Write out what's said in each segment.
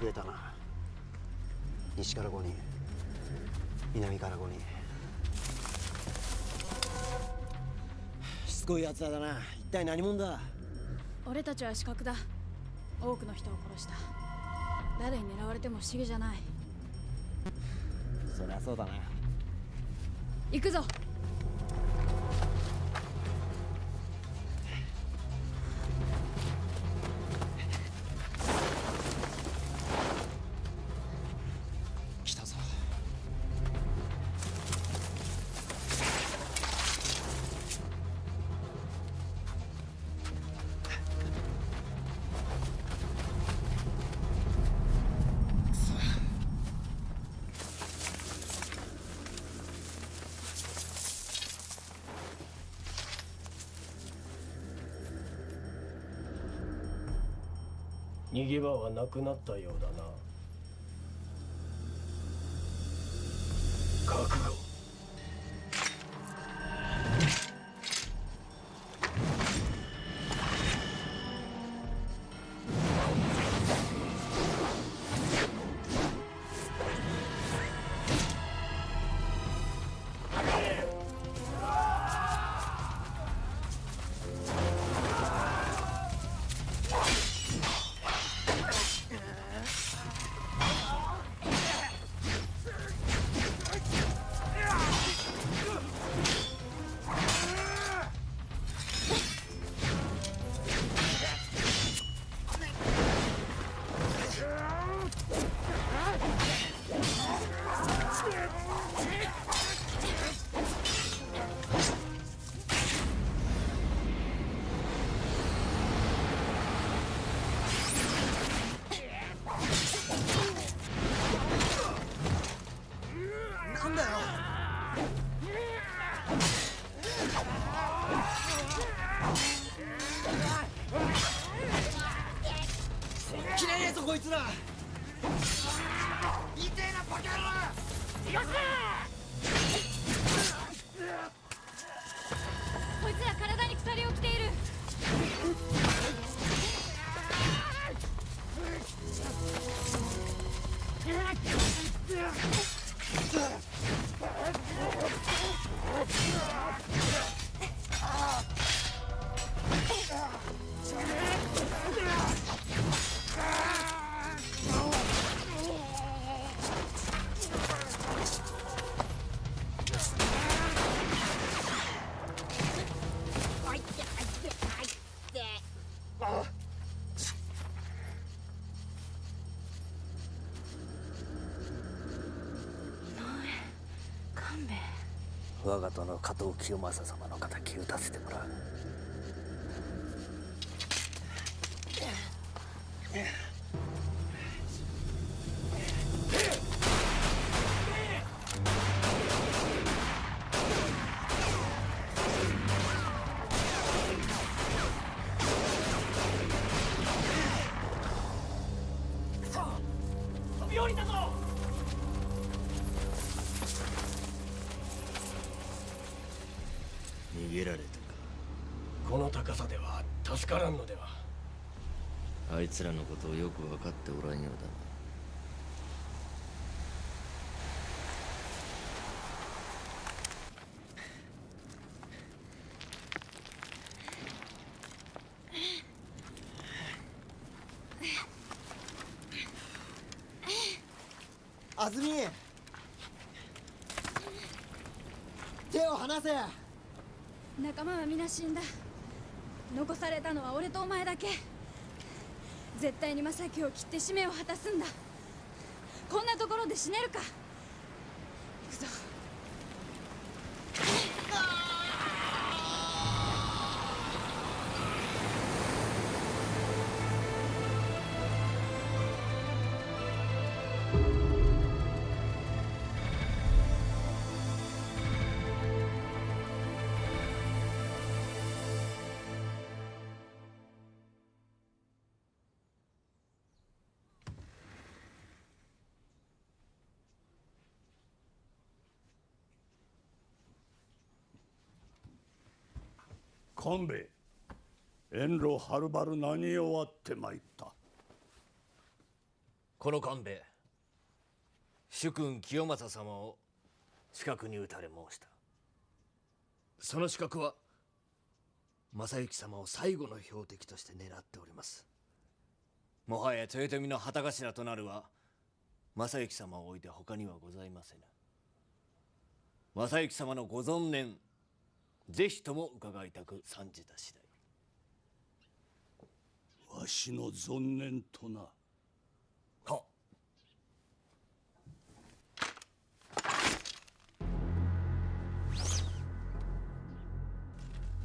増えたな。西から5人。南から5人。しつこいやつらだな。一体何者だ？俺たちは死角だ。多くの人を殺した。誰に狙われても不思議じゃないそりゃそうだな行くぞ逃げ場はなくなったようだな。我が殿加藤清正様の敵討たせて安住。手を離せ。仲間は皆死んだ。残されたのは俺とお前だけ。絶対に正樹を切って使命を果たすんだ。こんなところで死ねるか。勘兵衛遠路はるばる何をあってまいった。この官兵衛主君清正様を近くに討たれ申した。その資格は正行様を最後の標的として狙っております。もはや豊臣の旗頭となるは正行様を置いて他にはございませぬ。正行様のご存念ぜひとも伺いたく参じた次第。わしの存念とな。は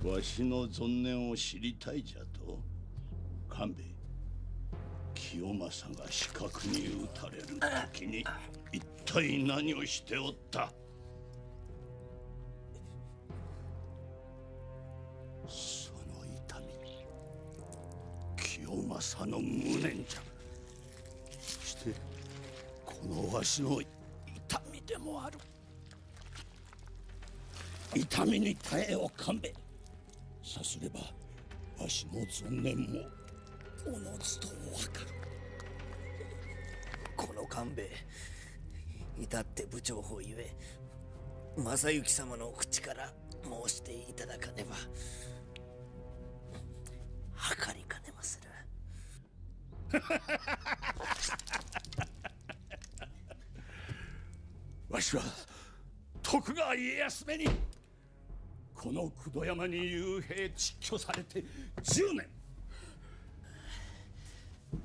わしの存念を知りたいじゃと官兵衛。清正が死角に打たれる時に一体何をしておった？清正の無念じゃ。そしてこのわしの痛みでもある。痛みに耐えを勘弁さすればわしの存念もおのずとわかる。この官兵衛至って部長法ゆえ正行様の口から申していただかねば計りかねまする わしは徳川家康めにこの九度山に幽閉窒居されて10年。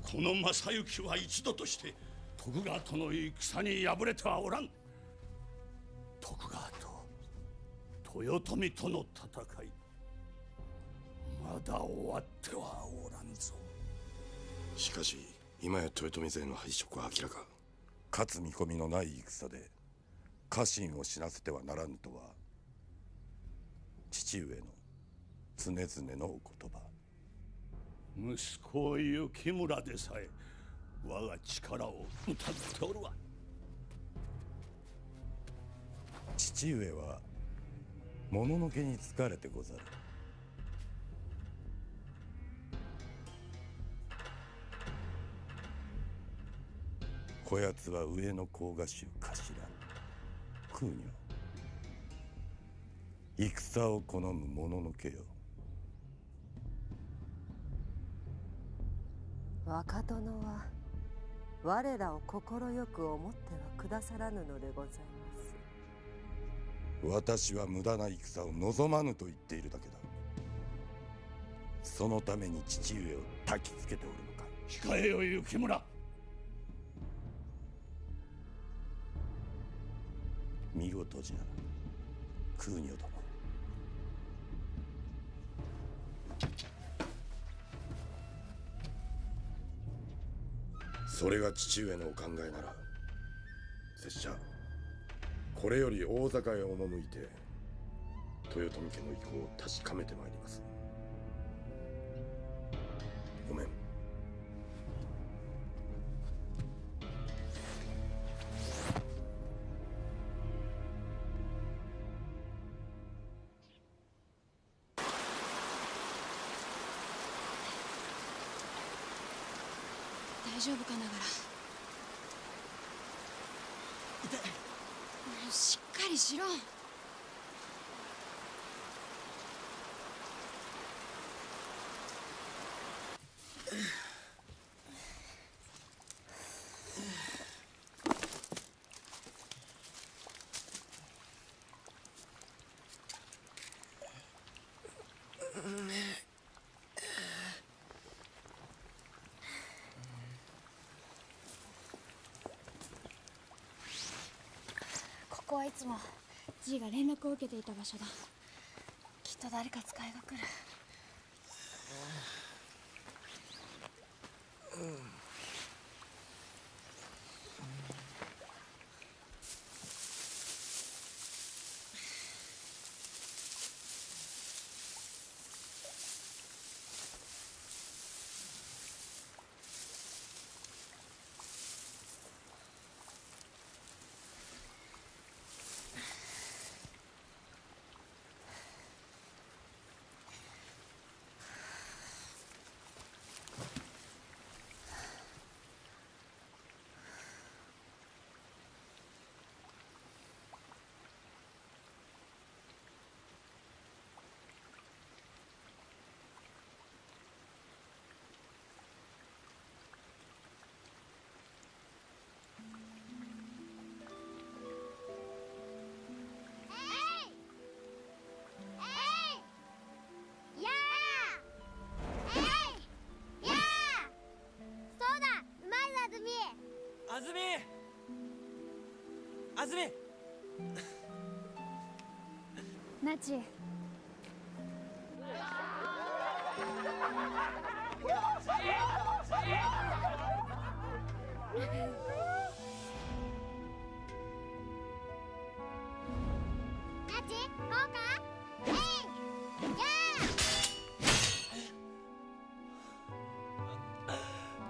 この正行は一度として徳川との戦に敗れてはおらん。徳川と豊臣との戦いまだ終わってはおらん。しかし今や豊臣勢の敗色は明らか。勝つ見込みのない戦で家臣を死なせてはならぬとは父上の常々のお言葉。息子雪村でさえ我が力を疑っておるわ。父上はもののけに疲れてござるこやつは上の甲賀衆頭空女戦を好むもののけよ。若殿は我らを快く思ってはくださらぬのでございます。私は無駄な戦を望まぬと言っているだけだ。そのために父上を焚きつけておるのか。控えよ雪村見事じゃ。空女殿それが父上のお考えなら拙者これより大坂へ赴いて豊臣家の意向を確かめてまいります。ごめん。丈夫かながら。しっかりしろこはいつも G が連絡を受けていた場所だ。きっと誰か使いが来る。あずみナチ。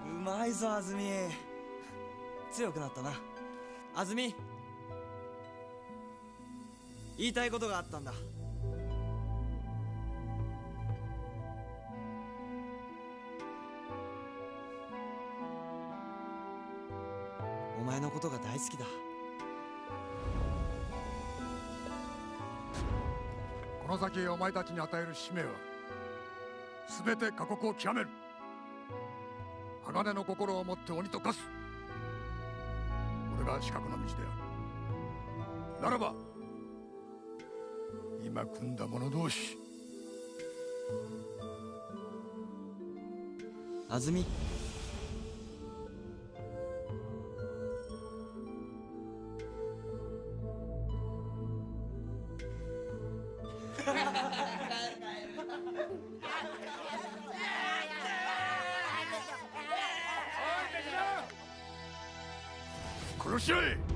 うまいぞあずみ強くなったな。あずみ言いたいことがあったんだ。お前のことが大好きだ。この先お前たちに与える使命は全て過酷を極める。鋼の心を持って鬼と化す。これが資格の道である。ならば今組んだ者同士。あずみ殺し合え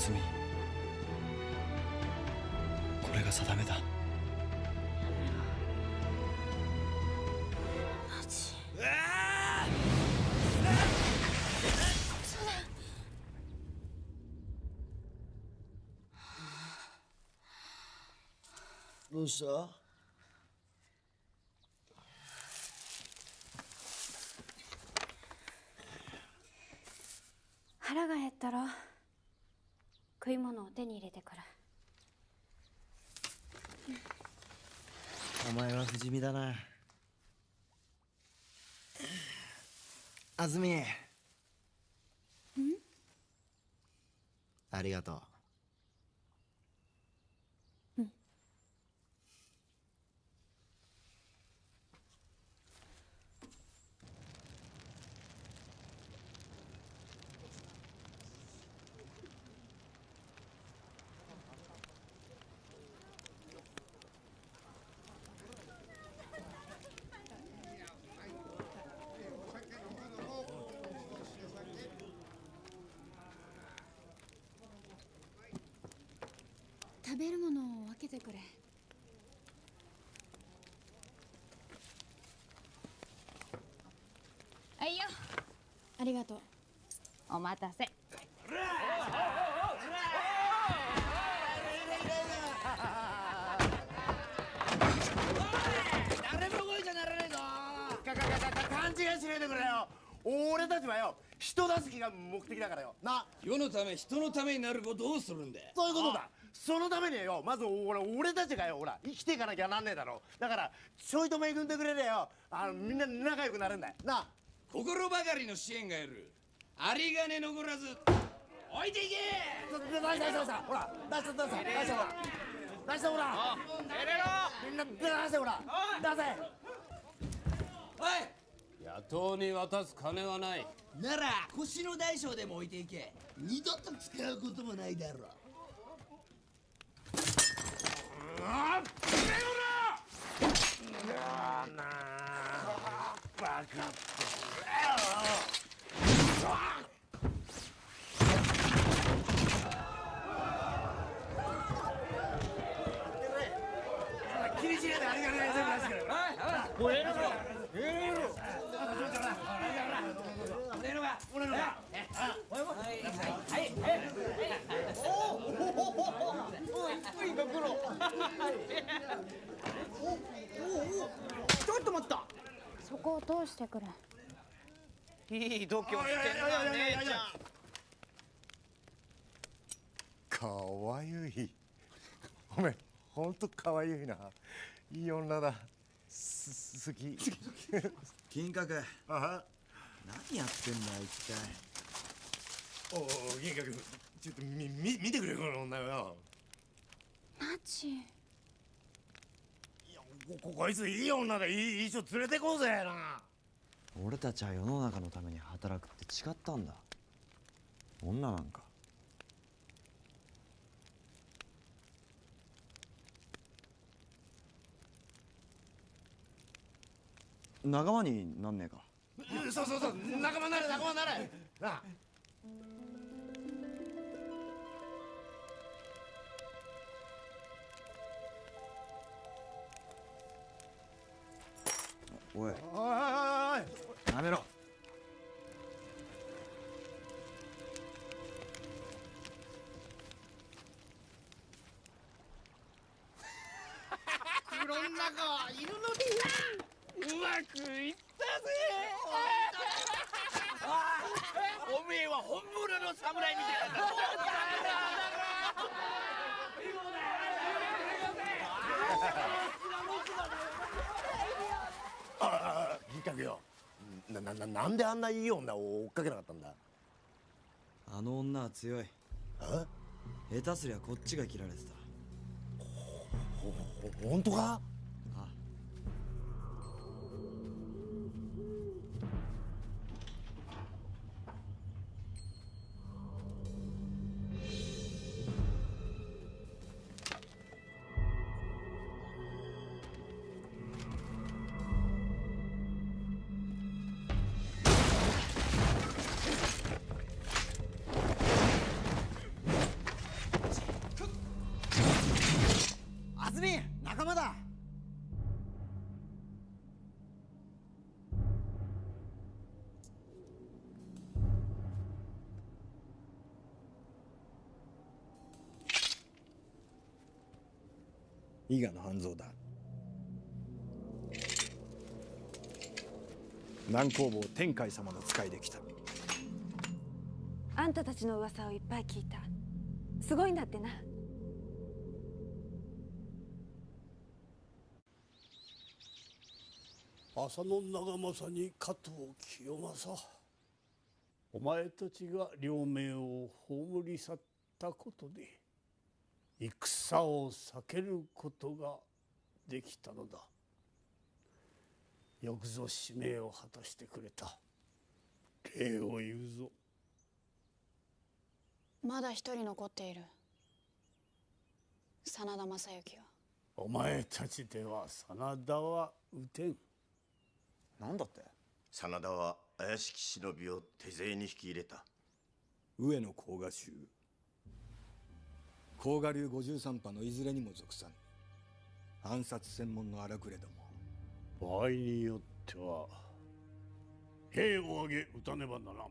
あずみこれが定めだ。どうした腹が減ったら食い物を手に入れてくる。お前は不死身だな。あずみありがとう食べるものを分けてくれあいよありがとう。お待たせ。誰も動いちゃならねえぞかかかかか勘違いしないでくれよ俺たちはよ人助けが目的だからよな世のため人のためになることをするんだそういうことだそのためにはよまず俺俺たちがよほら生きていかなきゃなんねえだろだからちょいと恵んでくれりゃよあのみんな仲良くなるんだよな心ばかりの支援がいる。有り金残らず置いていけ！出した出したほら出した出した出したほら出したほらみんな出してほら。出せ。野党に渡す金はない。なら腰の大小でも置いていけ。二度と使うこともないだろう。あっな！あバカって気にしねえでありがねえ全部出してくれもうええのかええの俺のが俺のがちょっと待ったそこを通してくれい。い。度胸してんな姉ちゃんかわゆい。おめほんとかわゆい。ない。い。女だす好き金閣何やってんだ一体おお銀閣ちょっとみみ見てくれこの女よ。マジここいついい女だいいいい人連れてこうぜな。俺たちは世の中のために働くって違ったんだ。女なんか。仲間になんねえか。そうそうそう仲間になれ仲間になれ。なあおい。おいおいおいやめろ。袋の中はいるのになうまくいったぜおめえは本物の侍みたいな。んだああ銀閣よ。ななななんであんないい女を追っかけなかったんだ？あの女は強い。下手すりゃこっちが切られてた。ほほ本当か？伊賀の半蔵だ。南工房天海様の使いで来た。あんたたちの噂をいっぱい聞いた。すごいんだってな。浅野長政に加藤清正。お前たちが両名を葬り去ったことで戦を避けることができたのだ。よくぞ使命を果たしてくれた。礼を言うぞ。まだ一人残っている。真田昌幸は。お前たちでは真田は撃てん。なんだって？真田は怪しき忍びを手勢に引き入れた。上野甲賀衆甲賀流五十三派のいずれにも属さぬ。暗殺専門の荒くれども。場合によっては兵を挙げ撃たねばならん。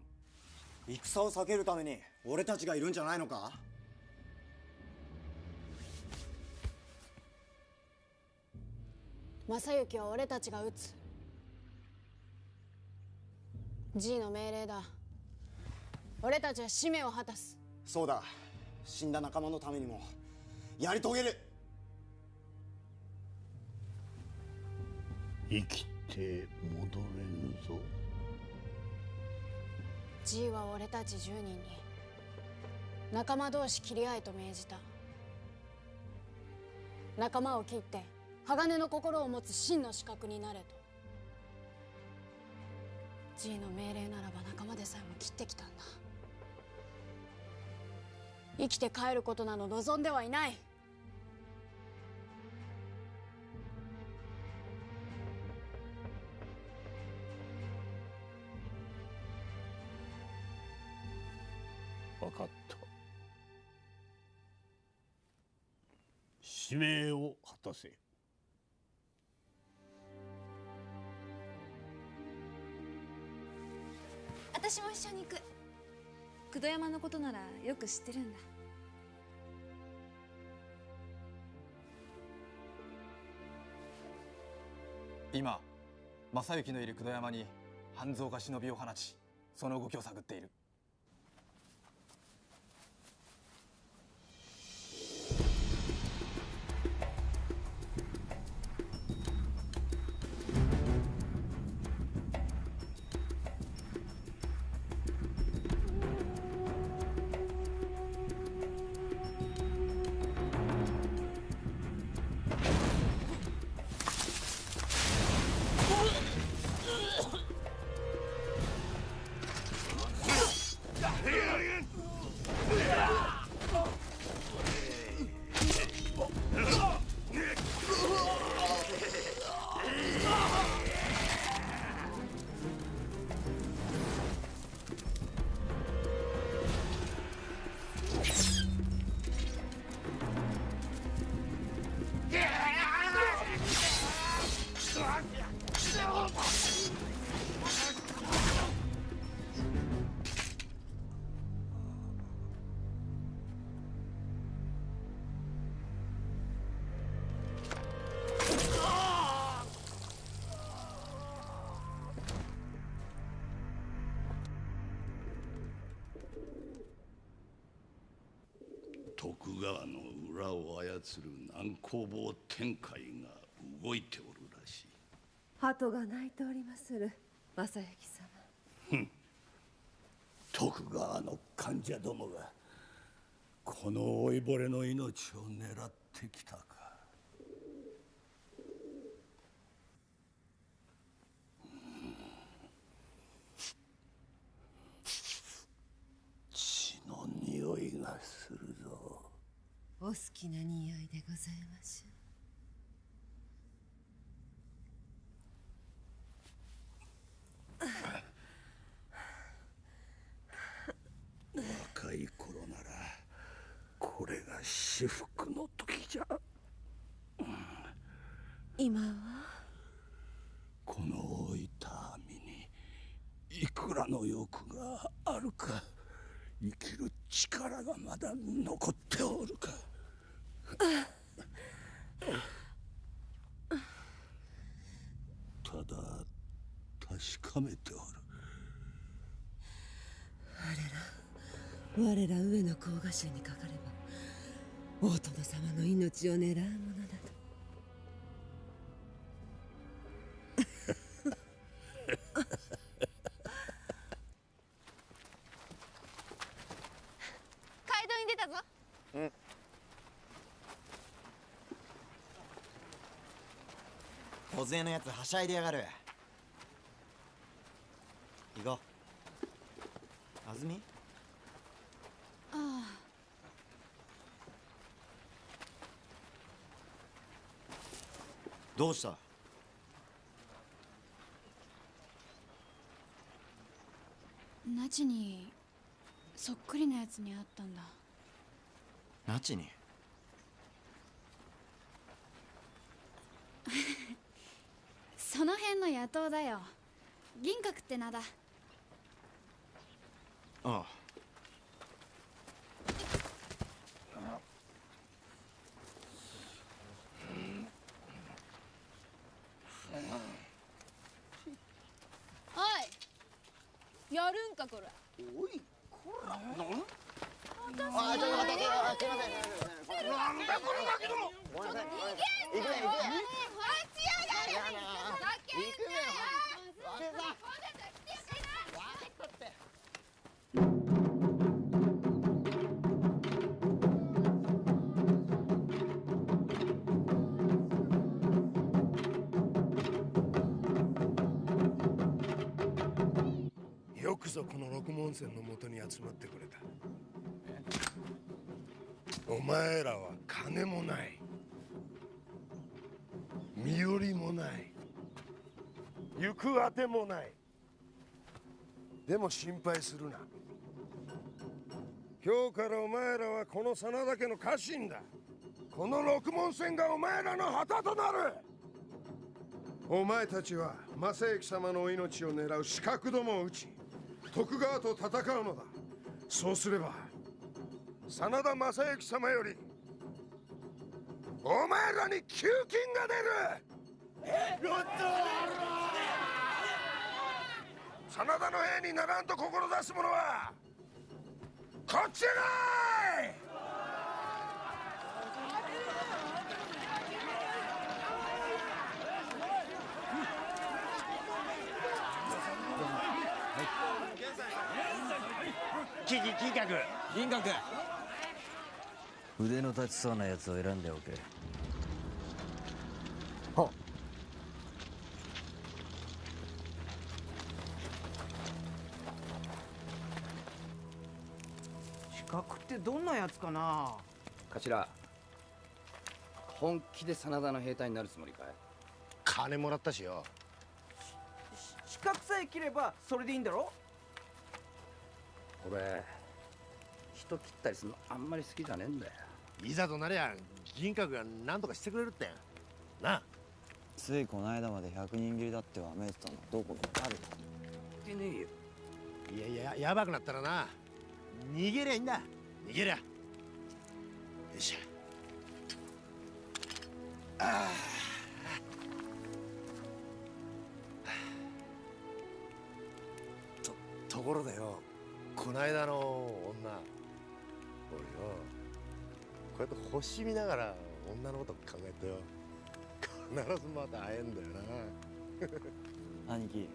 戦を避けるために俺たちがいるんじゃないのか？正幸は俺たちが撃つ。G の命令だ。俺たちは使命を果たす。そうだ死んだ仲間のためにもやり遂げる。生きて戻れぬぞ。G は俺たち10人に仲間同士切り合えと命じた。仲間を切って鋼の心を持つ真の資格になれと。G の命令ならば仲間でさえも切ってきたんだ生きて帰ることなど望んではいない。分かった。使命を果たせ。私も一緒に行く九度山のことならよく知ってるんだ。今正幸のいる九度山に半蔵が忍びを放ちその動きを探っている。操る南高坊天海が動いておるらしい。鳩が鳴いておりまする正行様。徳川の患者どもがこの老いぼれの命を狙ってきたか血の匂いがするぞお好きな匂いでございましょ若い頃ならこれが至福の時じゃ今はこの老いた身にいくらの欲があるか生きる力がまだ残っておるか。ただ確かめておる。我ら我ら上野甲賀衆にかかれば大殿様の命を狙うものなど勢のやつはしゃいでやがる。行こう。安住？あどうした？あナチにそっくりなやつに会ったんだ。ナチに？その辺の野党だよ。銀閣って名だ。ああ。おい。やるんかこれ。おいこら。なんあちょっと待ってすいませんなんだこのガキどもごめんなさい。逃げん行くね行くね待ちやがれぞこの六門線のもとに集まってくれた。お前らは金もない。身寄りもない。行くあてもない。でも心配するな。今日からお前らはこの真田家の家臣だ。この六門線がお前らの旗となる。お前たちは正行様の命を狙う刺客どもを撃ち徳川と戦うのだ。そうすれば真田正幸様よりお前らに給金が出る。やった真田の兵にならんと志す者はこっちへ来い。金金閣。銀閣。腕の立ちそうなやつを選んでおけ。は資格ってどんなやつかな？頭。本気で真田の兵隊になるつもりかい？金もらったしよ。資格さえ切ればそれでいいんだろ？俺人切ったりするのあんまり好きじゃねえんだよ。いざとなりゃ銀閣が何とかしてくれるってなあ。ついこの間まで100人切りだってわめいてたのどこかある？言ってねえよ。いやいややばくなったらな。逃げりゃいいんだ。逃げりゃ。よっしゃああとところでよこないだの女。俺ようやって星見ながら女のこと考えてよ。必ずまた会えんだよな。兄貴。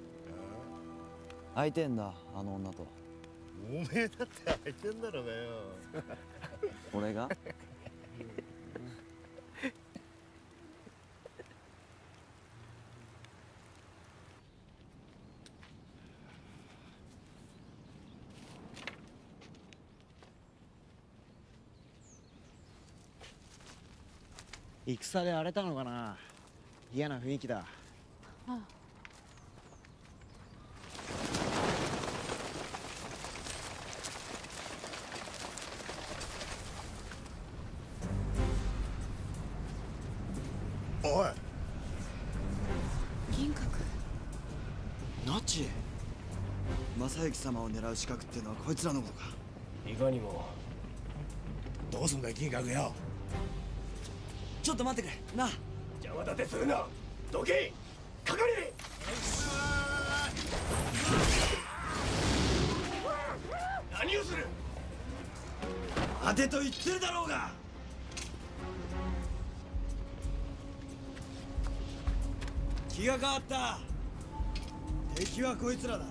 会いてんだあの女と。おめえだって会いてんだろうがよ。俺が？戦で荒れたのかな。嫌な雰囲気だ。あおい。銀閣。ナチ。正行様を狙う資格っていうのはこいつらのことか。いかにも。どうすんだよ金閣よちょっと待ってくれ。なあ。邪魔立てするな。どけかかれ何をする。当てと言ってるだろうが。気が変わった。敵はこいつらだ。よ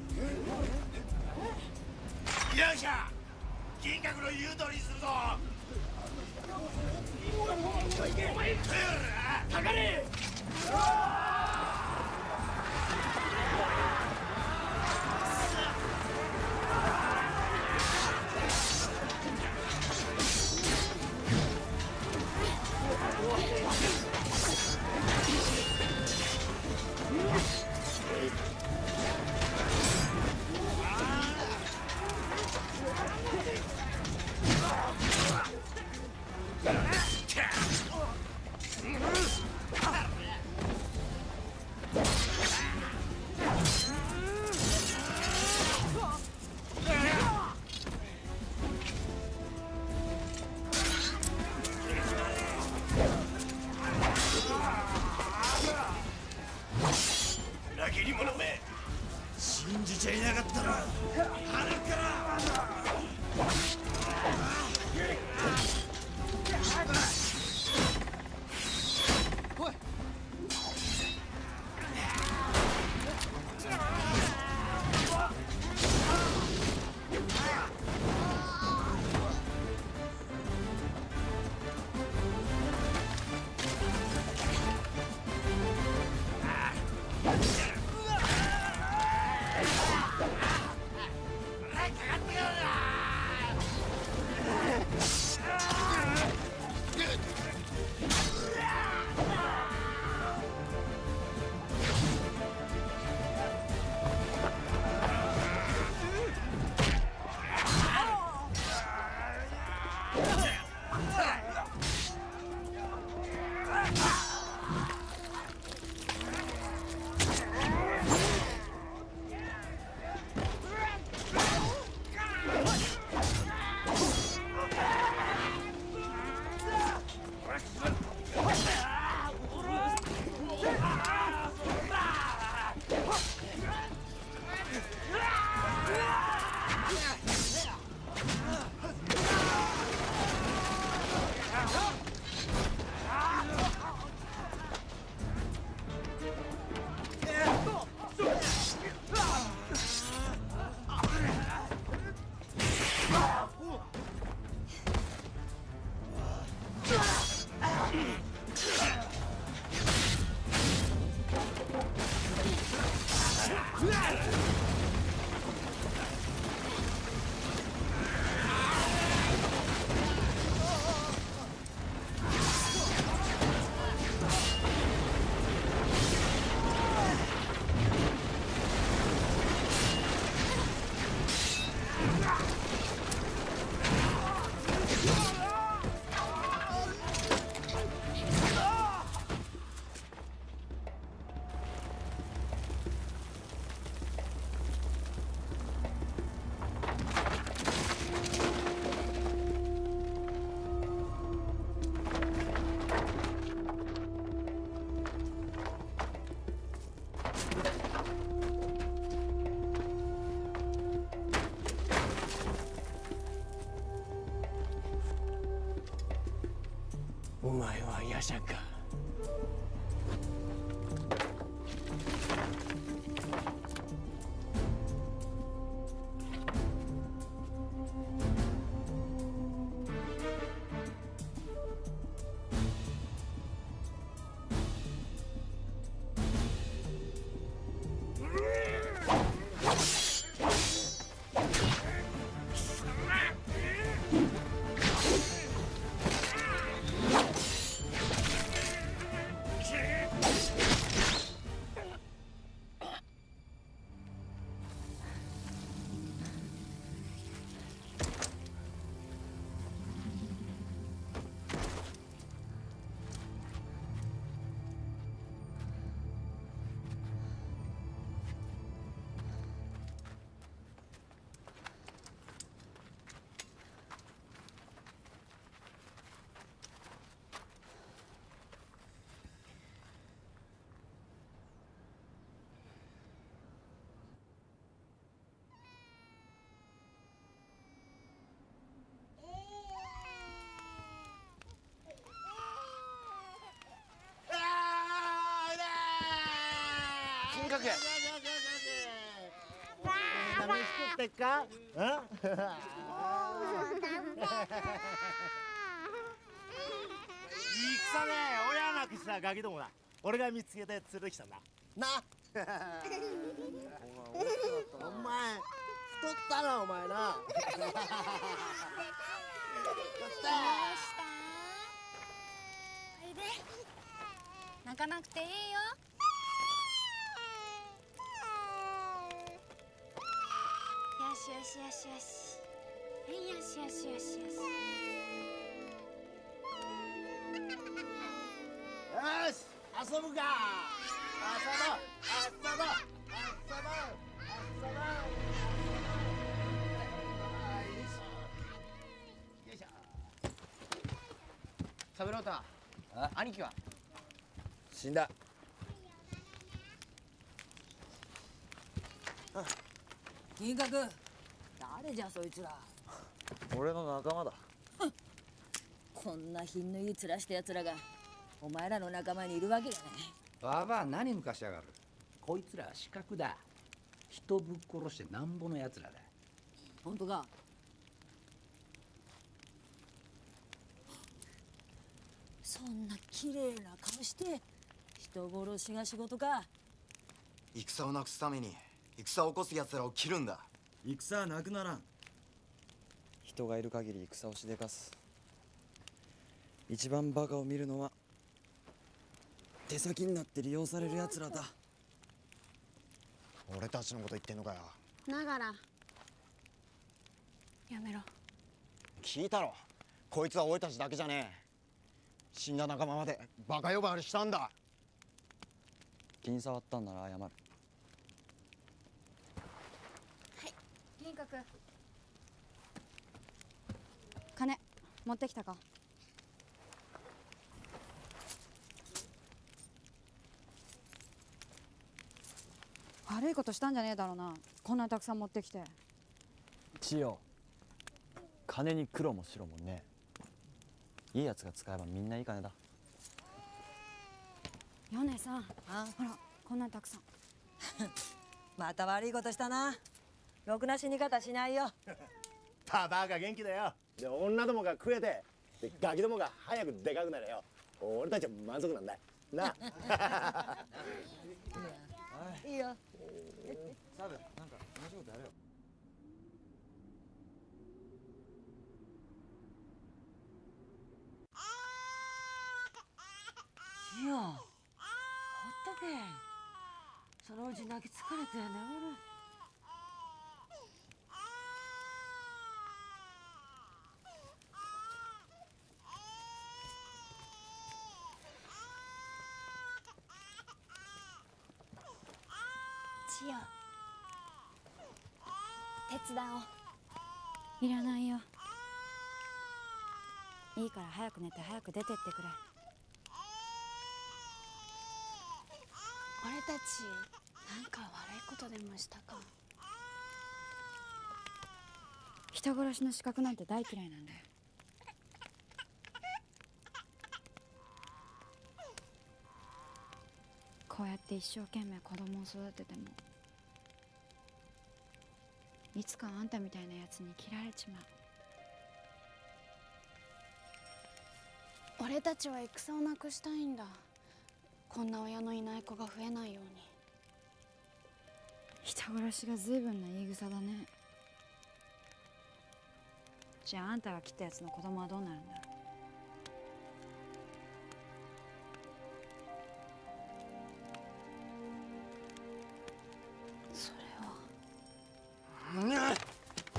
っしゃ。金閣の言う通りにするぞかかれ Yes. sangka. 500円楽しくってっか？戦ね親なくしたガどもだ。俺が見つけて連れしたんだ。な。お前太ったなお前な。泣かなくていいよ。よしよしよしよしはいよしよしよしよしよし遊ぶか遊ぼう遊ぼう遊ぼう遊ぼうよいしょサブロータ兄貴は死んだ金閣誰じゃそいつら。俺の仲間だ。こんな品のいい面した奴らがお前らの仲間にいるわけがねわば何抜かしやがる。こいつらは死角だ。人ぶっ殺してなんぼの奴らだ。本当か。そんな綺麗な顔して人殺しが仕事か。戦をなくすために戦を起こす奴らを切るんだ戦はなくならん。人がいる限り戦をしでかす。一番バカを見るのは手先になって利用される奴らだ。俺たちのこと言ってんのかよ。ながら。やめろ。聞いたろ。こいつは俺たちだけじゃねえ。死んだ仲間までバカ呼ばわりしたんだ。気に障ったんなら謝る銀閣金持ってきたか。悪いことしたんじゃねえだろうな。こんなにたくさん持ってきて。千代。金に黒も白もねいいやつが使えばみんないい金だ。米さん。ほらこんなにたくさん。また悪いことしたなろくな死に方しないよ。ババアが元気だよ。で女どもが食えてでガキどもが早くでかくなれよ。俺たちは満足なんだ。な。あ いいよ。サブなんか同じことやれよ。いやほっとけ。そのうち泣き疲れて眠るしよ。う手伝おう。いらないよ。いいから早く寝て早く出てってくれ。俺たちなんか悪いことでもしたか？人殺しの資格なんて大嫌いなんだよ。こうやって一生懸命子供を育ててもいつかあんたみたいなやつに切られちまう。俺たちは戦をなくしたいんだ。こんな親のいない子が増えないように。人殺しが随分な言い草だね。じゃああんたが切ったやつの子供はどうなるんだ？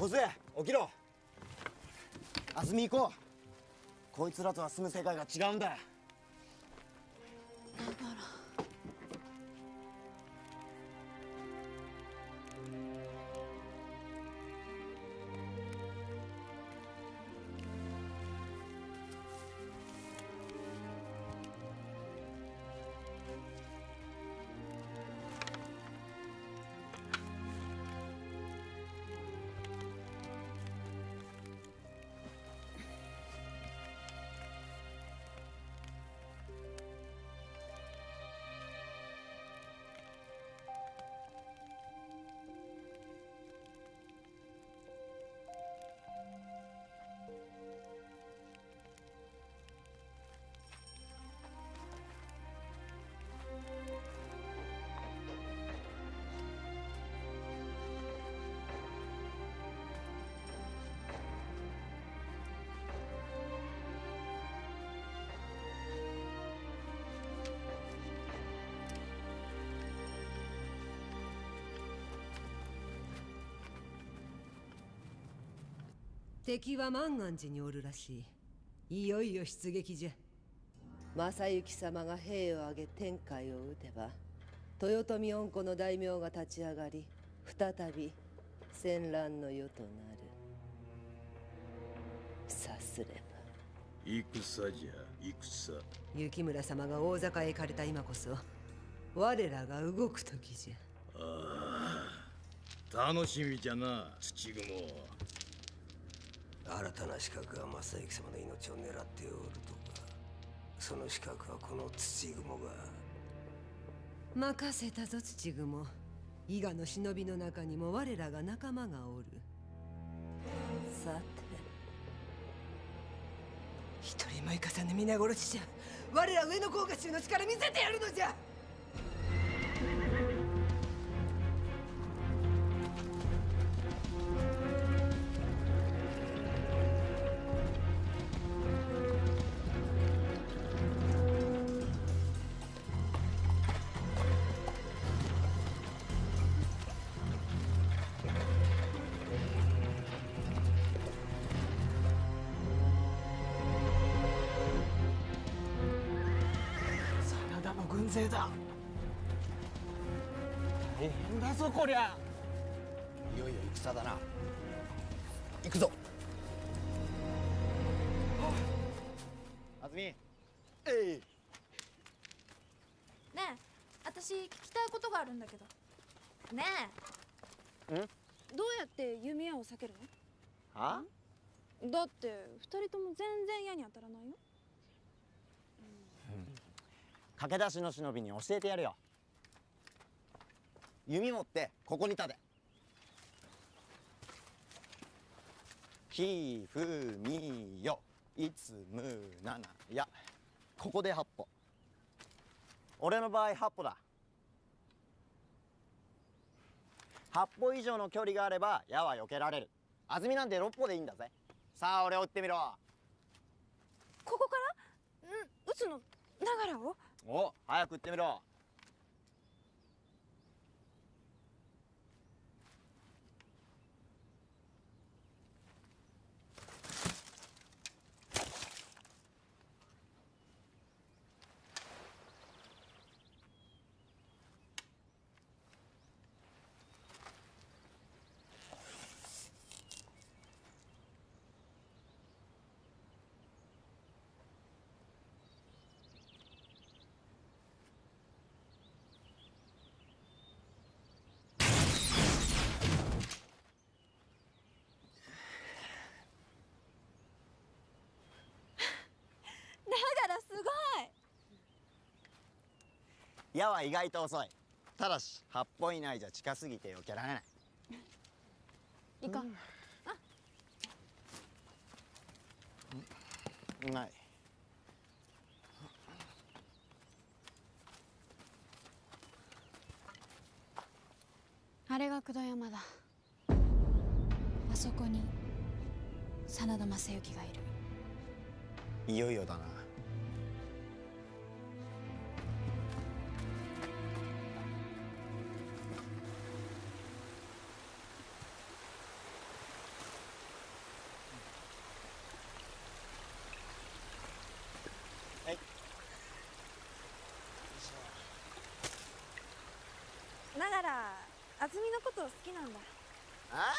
小杖起きろ。安住行こう。こいつらとは住む世界が違うんだ。だから敵は万願寺におるらしい。いよいよ出撃じゃ。正行様が兵を挙げ天海を討てば豊臣恩子の大名が立ち上がり再び戦乱の世となる。さすれば。戦じゃ戦。雪村様が大坂へ行かれた今こそ我らが動く時じゃ。ああ楽しみじゃな土雲新たな資格が正行様の命を狙っておるとか。その資格はこの土雲が。任せたぞ土雲伊賀の忍びの中にも我らが仲間がおる。さて。一人も生かさぬ皆殺しじゃ。我ら上野甲賀衆の力見せてやるのじゃこりゃいよいよ戦だな。行くぞ。安住。えい。ねえ私聞きたいことがあるんだけど。ねえ。ん？どうやって弓矢を避けるはのだって二人とも全然矢に当たらないよ。駆け出しの忍びに教えてやるよ弓持ってここに立て。ひふみよ。いつむなな。やここで8歩。俺の場合8歩だ。8歩以上の距離があれば矢は避けられる。安住なんて6歩でいいんだぜ。さあ俺を撃ってみろ。ここから？ん撃つの？ながらを？お早く撃ってみろだからすごい矢は意外と遅い。ただし八本以内じゃ近すぎてよけられない。行こう、うん、あない。あれが工藤山だ。あそこに真田昌幸がいる。いよいよだな。安住のこと好きなんだ。あ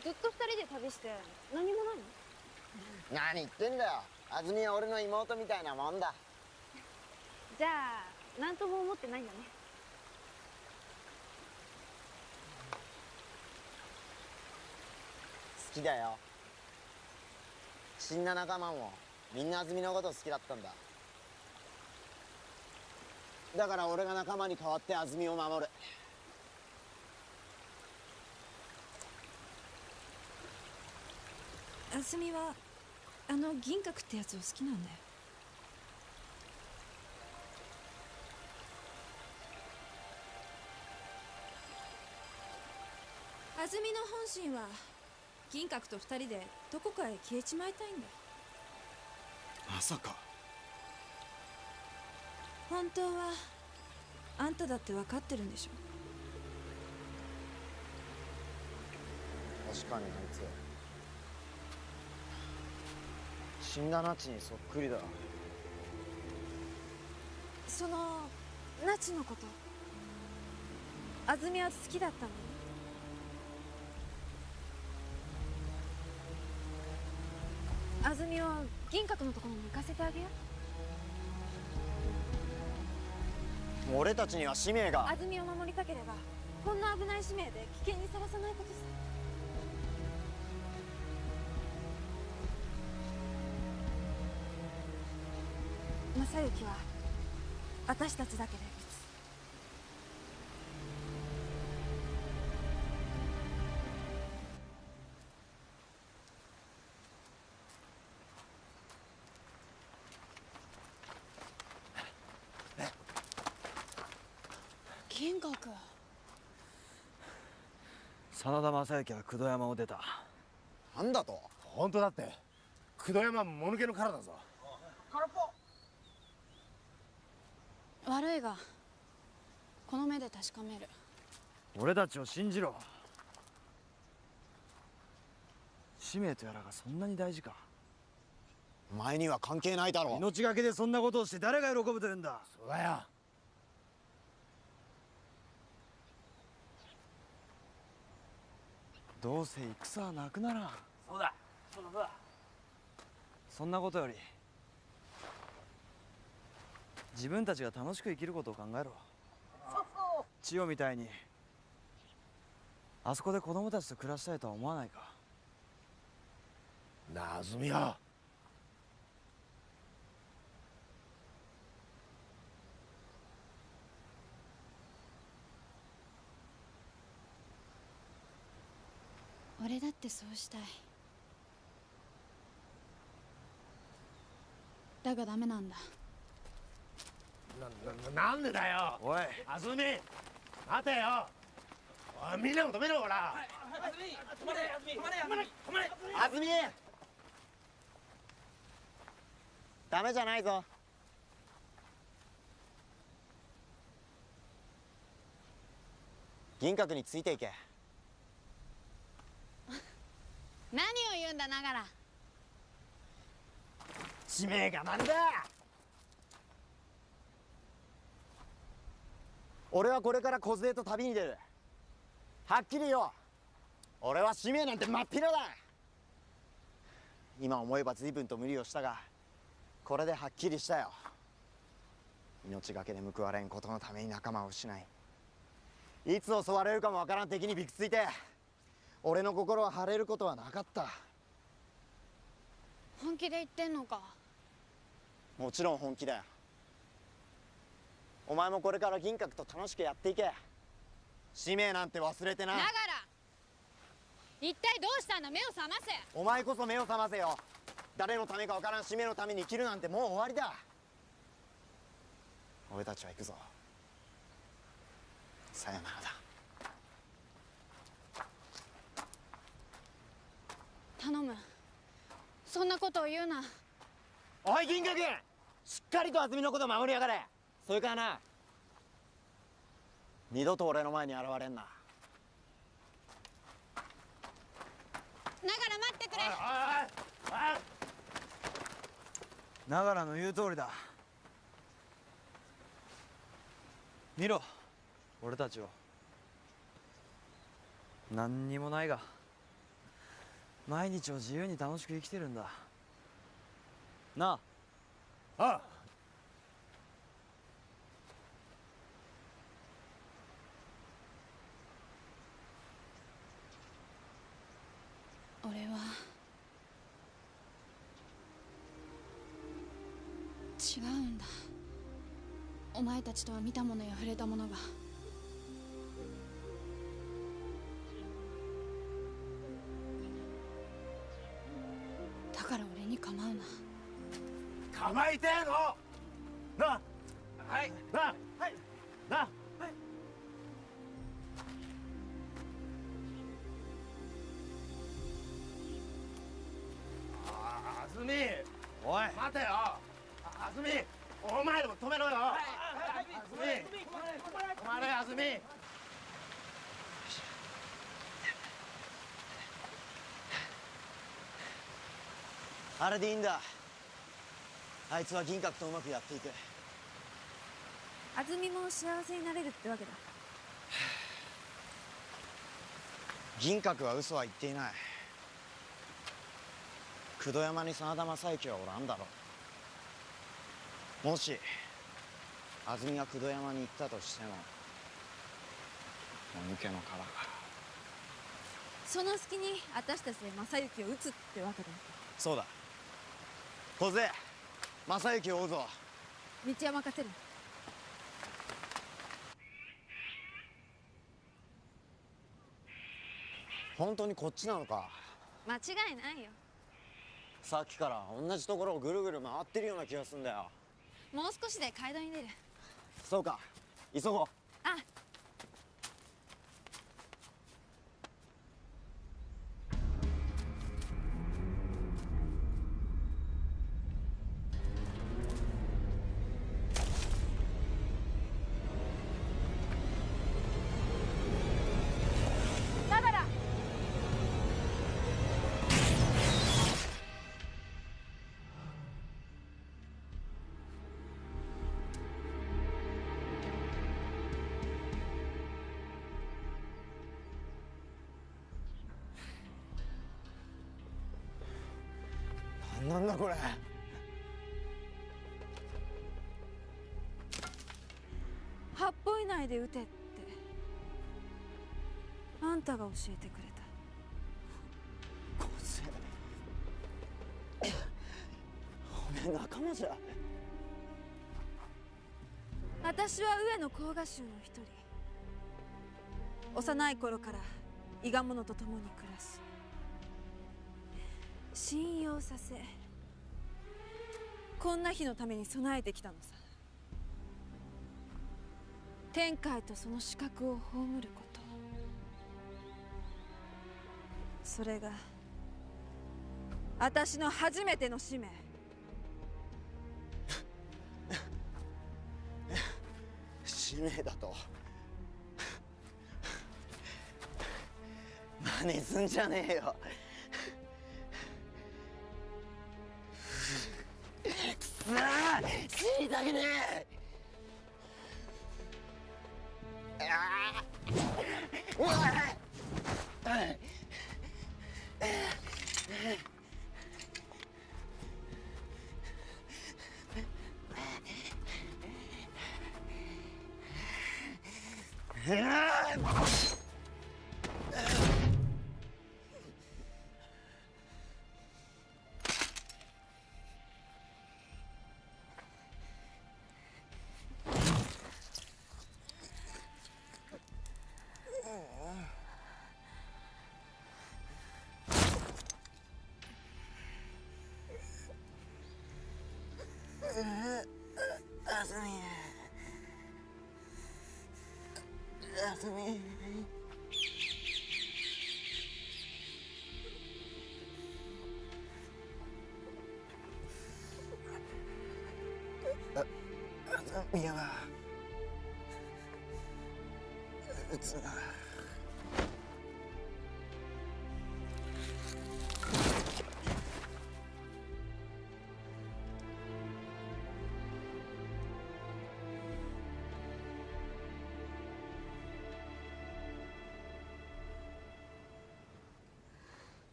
ずっと二人で旅して何もないの？何言ってんだよ。安住は俺の妹みたいなもんだ。じゃあ何とも思ってないんだね。好きだよ。死んだ仲間もみんな安住のこと好きだったんだ。だから俺が仲間に代わって安住を守る安住はあの銀閣ってやつを好きなんだよ。安住の本心は銀閣と二人でどこかへ消えちまいたいんだ。まさか。本当はあんただって分かってるんでしょ。確かにあいつ死んだナチにそっくりだ。そのナチのこと。安住は好きだったの？安住を銀閣のところに行かせてあげよう。俺たちには使命が。安住を守りたければこんな危ない使命で危険にさらさないことさ正行は私たちだけで。撃つ銀閣真田昌幸は工藤山を出た。なんだと？本当だって。工藤山もぬけの殻だぞ空っぽ悪いがこの目で確かめる。俺たちを信じろ。使命とやらがそんなに大事か。お前には関係ないだろ。命がけでそんなことをして誰が喜ぶというんだ。そうだよ。どうせ戦はなくならん。そうだ。そうだそうだそんなことより自分たちが楽しく生きることを考えろ。千代みたいにあそこで子供たちと暮らしたいとは思わないか。なあ安住よ俺だってそうしたい。だがダメなんだなななんでだよ！おい。安住待てよ！おいみんなも止めろほら！安住止まれ安住止まれ安住止まれ安住ダメじゃないぞ。銀閣についていけ。何を言うんだながら。使命がなんだ俺はこれから小杖と旅に出る。はっきりよ俺は使命なんて真っ平だ。今思えば随分と無理をしたがこれではっきりしたよ。命がけで報われんことのために仲間を失いいつ襲われるかもわからん敵にびくついて俺の心は晴れることはなかった。本気で言ってんのか。もちろん本気だよお前もこれから銀閣と楽しくやっていけ。使命なんて忘れてな。ながら一体どうしたんだ目を覚ませ。お前こそ目を覚ませよ。誰のためかわからん。使命のために生きるなんてもう終わりだ。俺たちは行くぞ。さよならだ。頼む。そんなことを言うな。おい銀閣。しっかりと渥美のこと守りやがれそれからな二度と俺の前に現れんな。ながら待ってくれ。長良の言う通りだ。見ろ俺たちを。何にもないが毎日を自由に楽しく生きてるんだ。なあ。ああ俺は。違うんだ。お前たちとは見たものや触れたものが。だから俺に構うな。構いてえの！なはい。なはい。なはいあ止めろよ。あずみ止まれあずみあれでい。い。んだあい。つは銀閣とうまくやってい。く安住も幸せになれるってわけだ銀閣は嘘は言ってい。ない。工藤山に真田正幸はおらんだろうもし安住が工藤山に行ったとしてももぬけの殻。がその隙に私たちで正行を撃つってわけだ。そうだ。小勢正幸を追うぞ。道は任せる。本当にこっちなのか？間違いないよ。さっきから同じところをぐるぐる回ってるような気がすんだよ。もう少しで街道に出るそうか急ごう。あだこれ。8歩以内で撃てって。あんたが教えてくれた。小勢おめえ仲間じゃ。私は上野甲賀衆の一人。幼い頃から伊賀者と共に暮らし信用させこんな日のために備えてきたのさ。天海とその資格を葬ること。それが私の初めての使命。使命だと。真似すんじゃねえよ。死にたくねえ。あーうわ。ああずみは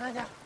うつが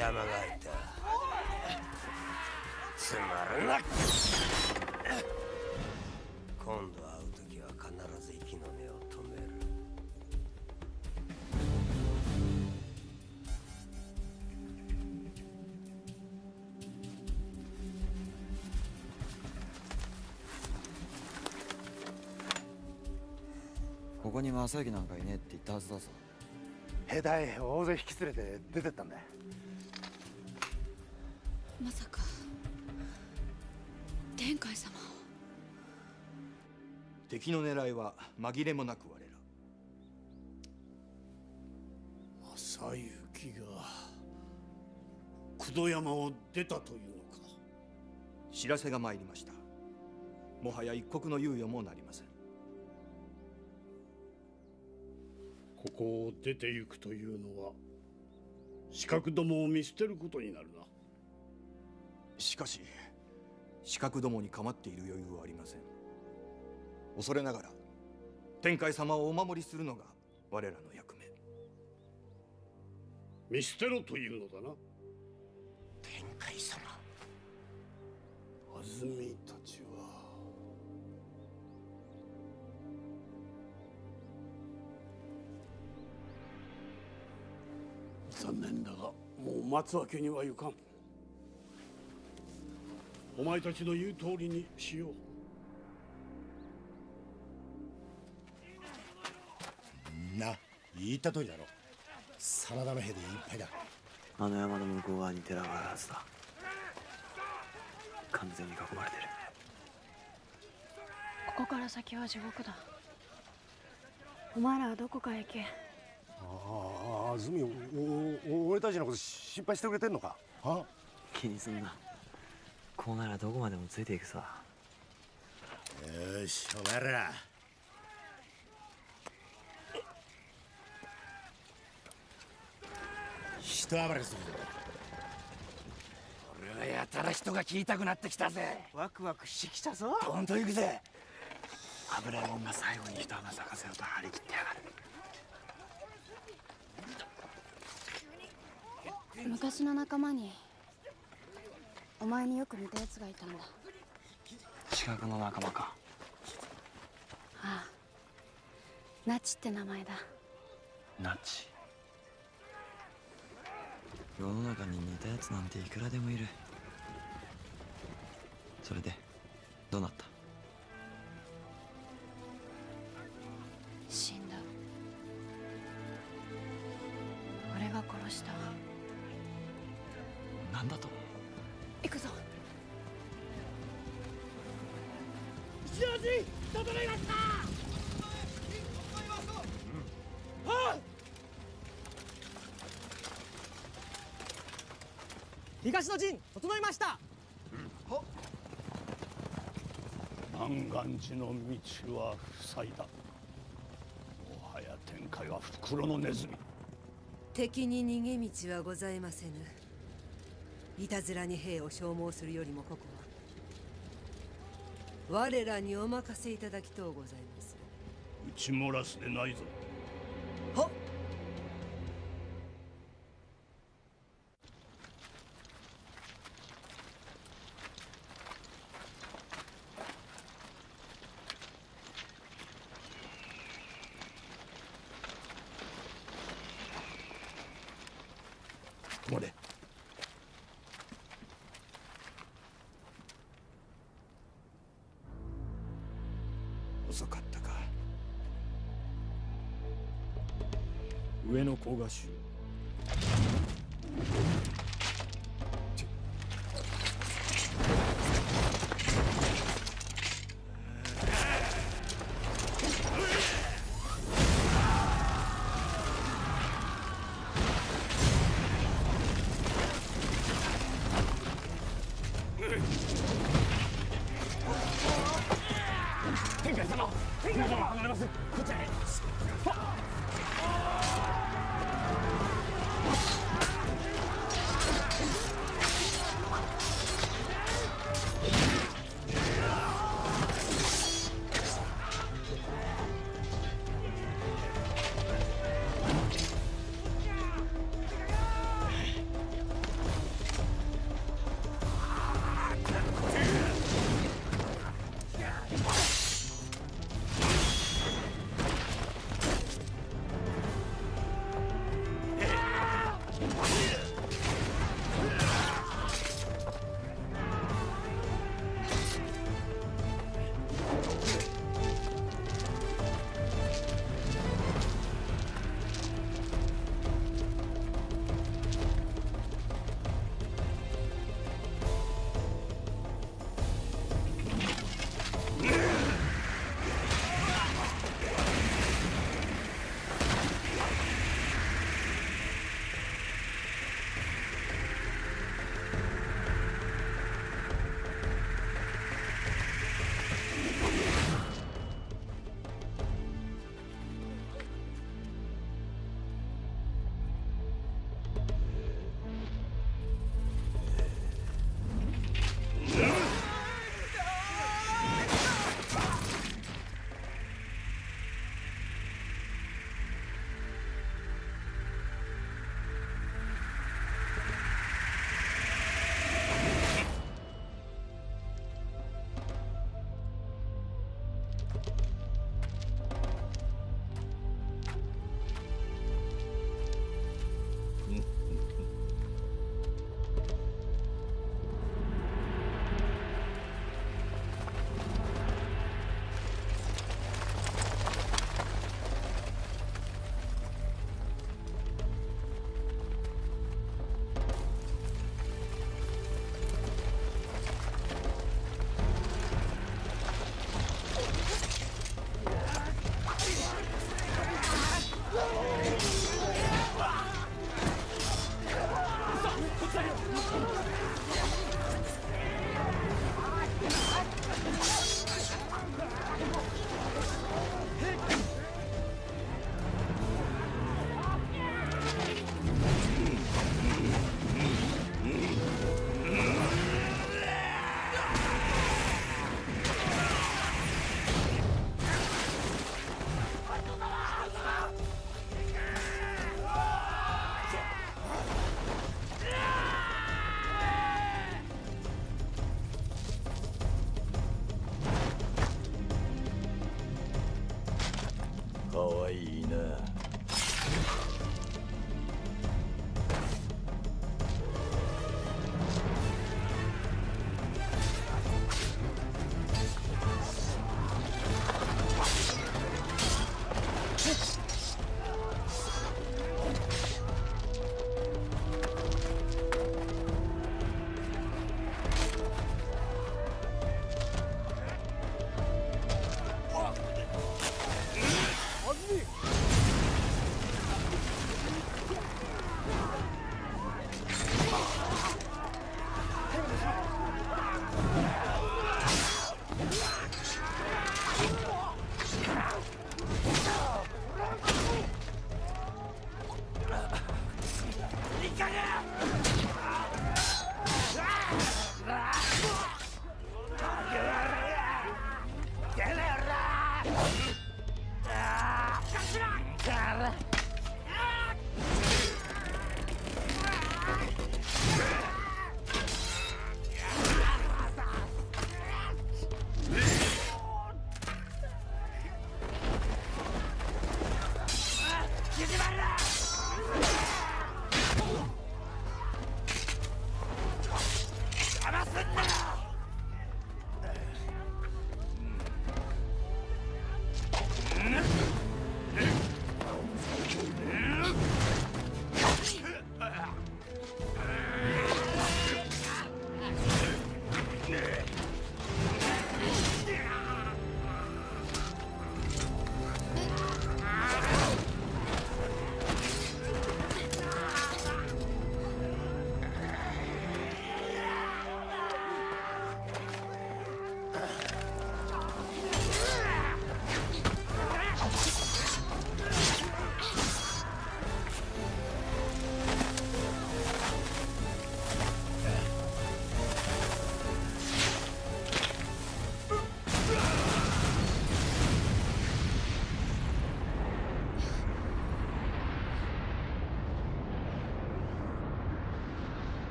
なんじゃ邪魔が入った。つまるな。今度会う時は必ず息の根を止める。ここに正行なんかいねえって言ったはずだぞ。兵隊大勢引き連れて出てったんだ敵の狙いは紛れもなく我ら。正行が九度山を出たというのか。知らせが参りました。もはや一刻の猶予もなりません。ここを出て行くというのは資格どもを見捨てることになるな。しかし資格どもに構っている余裕はありません恐れながら天海様をお守りするのが我らの役目。見捨てろというのだな。天海様。安住たちは。残念だがもう待つわけにはいかん。お前たちの言う通りにしよう言った通りだろ。真田の兵でいっぱいだ。あの山の向こう側に寺があるはずだ。完全に囲まれてる。ここから先は地獄だ。お前らはどこかへ行け。ああ安住俺たちのこと心配してくれてんのか？あ気にすんな。こうならどこまでもついていくさ。よしお前ら一暴れするぞ俺はやたら人が切りたくなってきたぜ。ワクワクしてきたぞ。ほんと行くぜ。油もんが最後に一花咲かせようと張り切ってやがる。昔の仲間にお前によく似たやつがいたんだ。近くの仲間か。ああ。ナチって名前だ。ナチ世の中に似たやつなんていくらでもいる。それでどうなった？死んだ。俺が殺した。なんだと？行くぞ。一の字整いました東の陣整いました。南岸寺の道は塞いだ。もはや天海は袋のネズミ。敵に逃げ道はございませぬ。いたずらに兵を消耗するよりもここは。我らにお任せいただきとうございます。打ち漏らすでないぞ。はっ上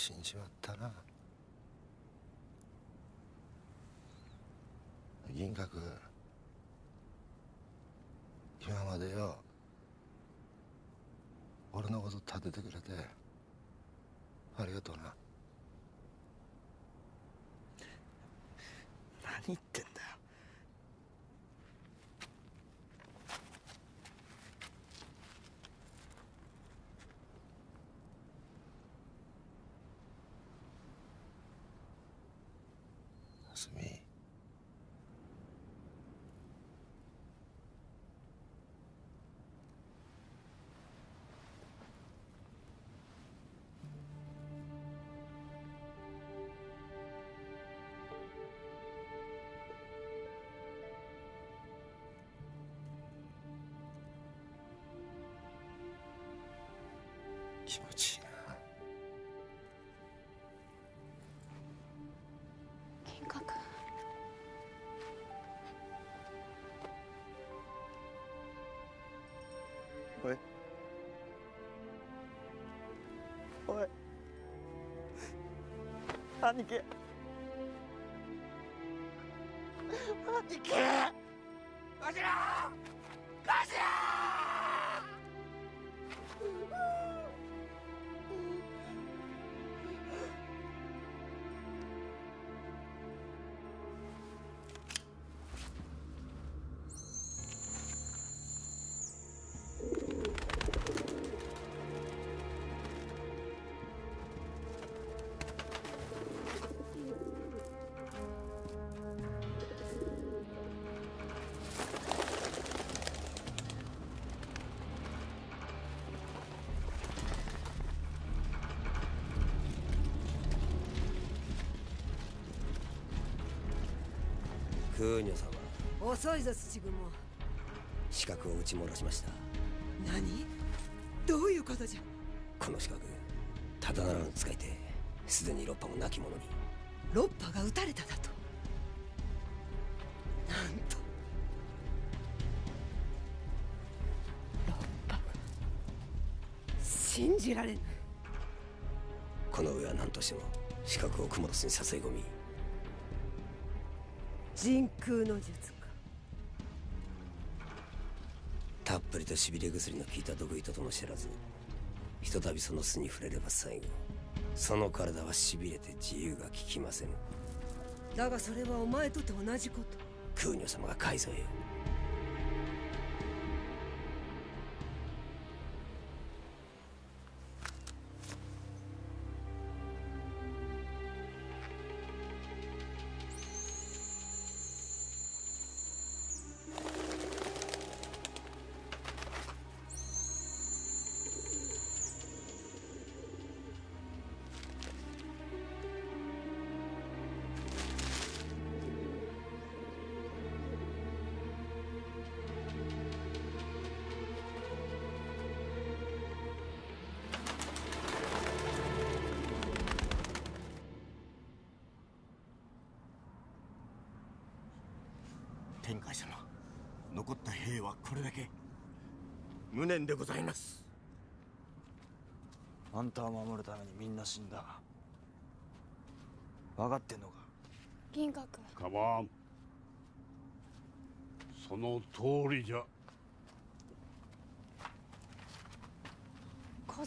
死んじまったな。銀閣今までよ俺のこと立ててくれてありがとうな。気持ちいいな金閣おいおい兄貴兄貴わしら空女様遅いぞ土雲資格を打ち漏らしました。何？どういうことじゃ？この資格ただならぬ使い手すでに六波も亡き者に。ロッパが撃たれただと。なんと。ロッパ信じられぬこの上は何としても資格をクモの巣に誘い込み人空の術か。たっぷりとしびれ薬の効いた毒糸とも知らずひとたびその巣に触れれば最後その体はしびれて自由が利きませぬ。だがそれはお前とて同じこと。空女様が改造よはこれだけ。無念でございます。あんたを守るためにみんな死んだ。分かってんのか？銀閣かまんその通りじゃ梢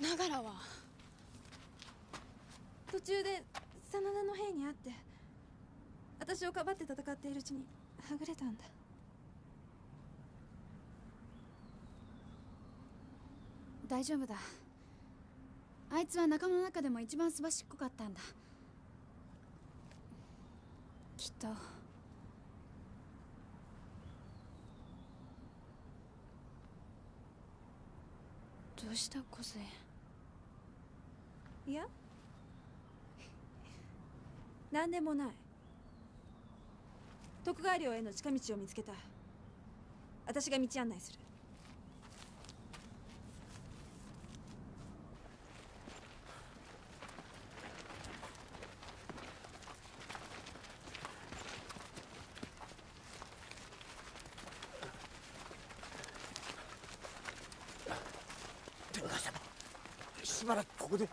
長良は途中で真田の兵に会って私をかばって戦っているうちにはぐれたんだ。大丈夫だ。あいつは仲間の中でも一番すばしっこかったんだ。きっと。どうした梢いや。何でもない。徳川領への近道を見つけた。私が道案内する天海様しばらくここで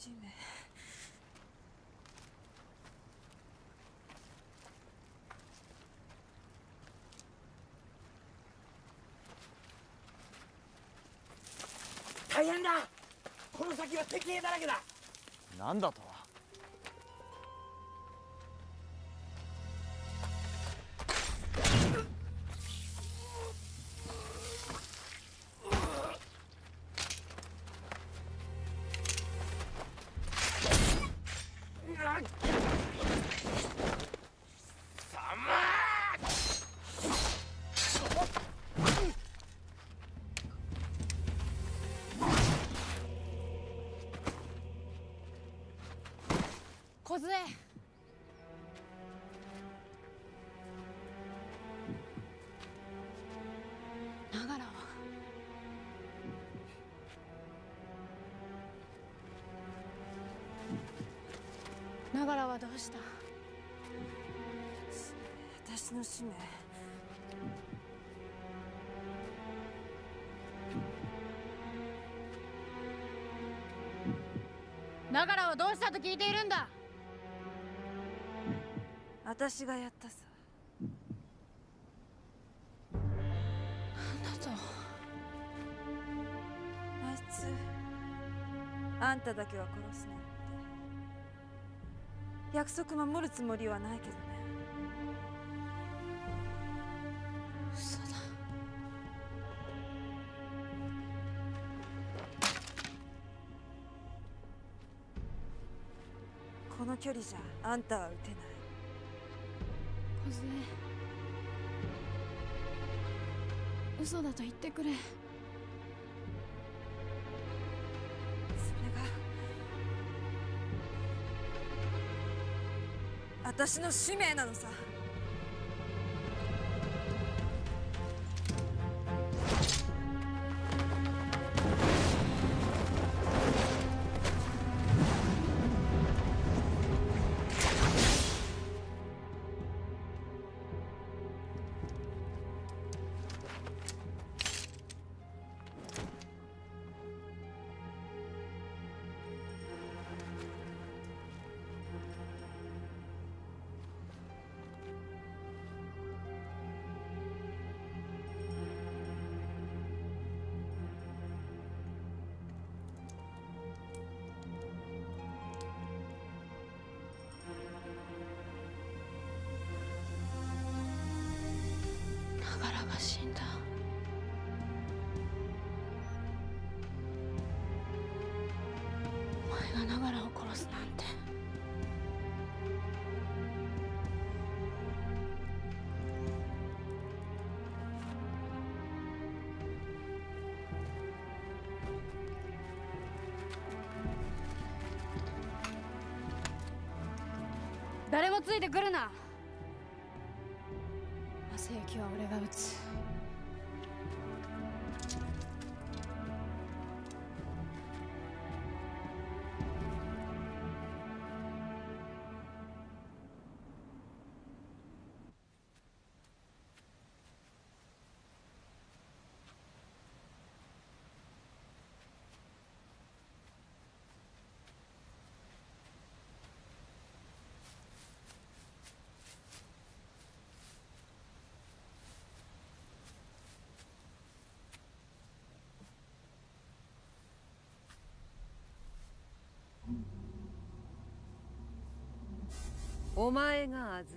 使命大変だ。この先は敵兵だらけだ。なんだと？長良はどうした。私の使命。長良はどうしたと聞いているんだ。私がやったさ。なんだとあいつ。あんただけは殺すな約束守るつもりはないけどね。嘘だ。この距離じゃあんたは撃てない。梢嘘だと言ってくれ私の使命なのさ。ついてくるな。お前が安住。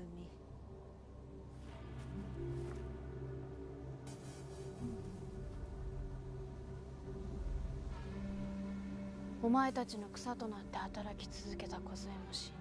お前たちの草となって働き続けた小杖も死んだ。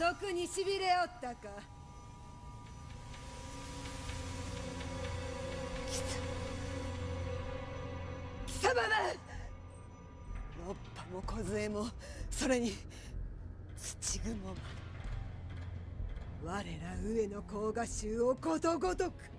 毒にしびれおったか。貴様はロッパも梢もそれに土雲まで我ら上の甲賀衆をことごとく。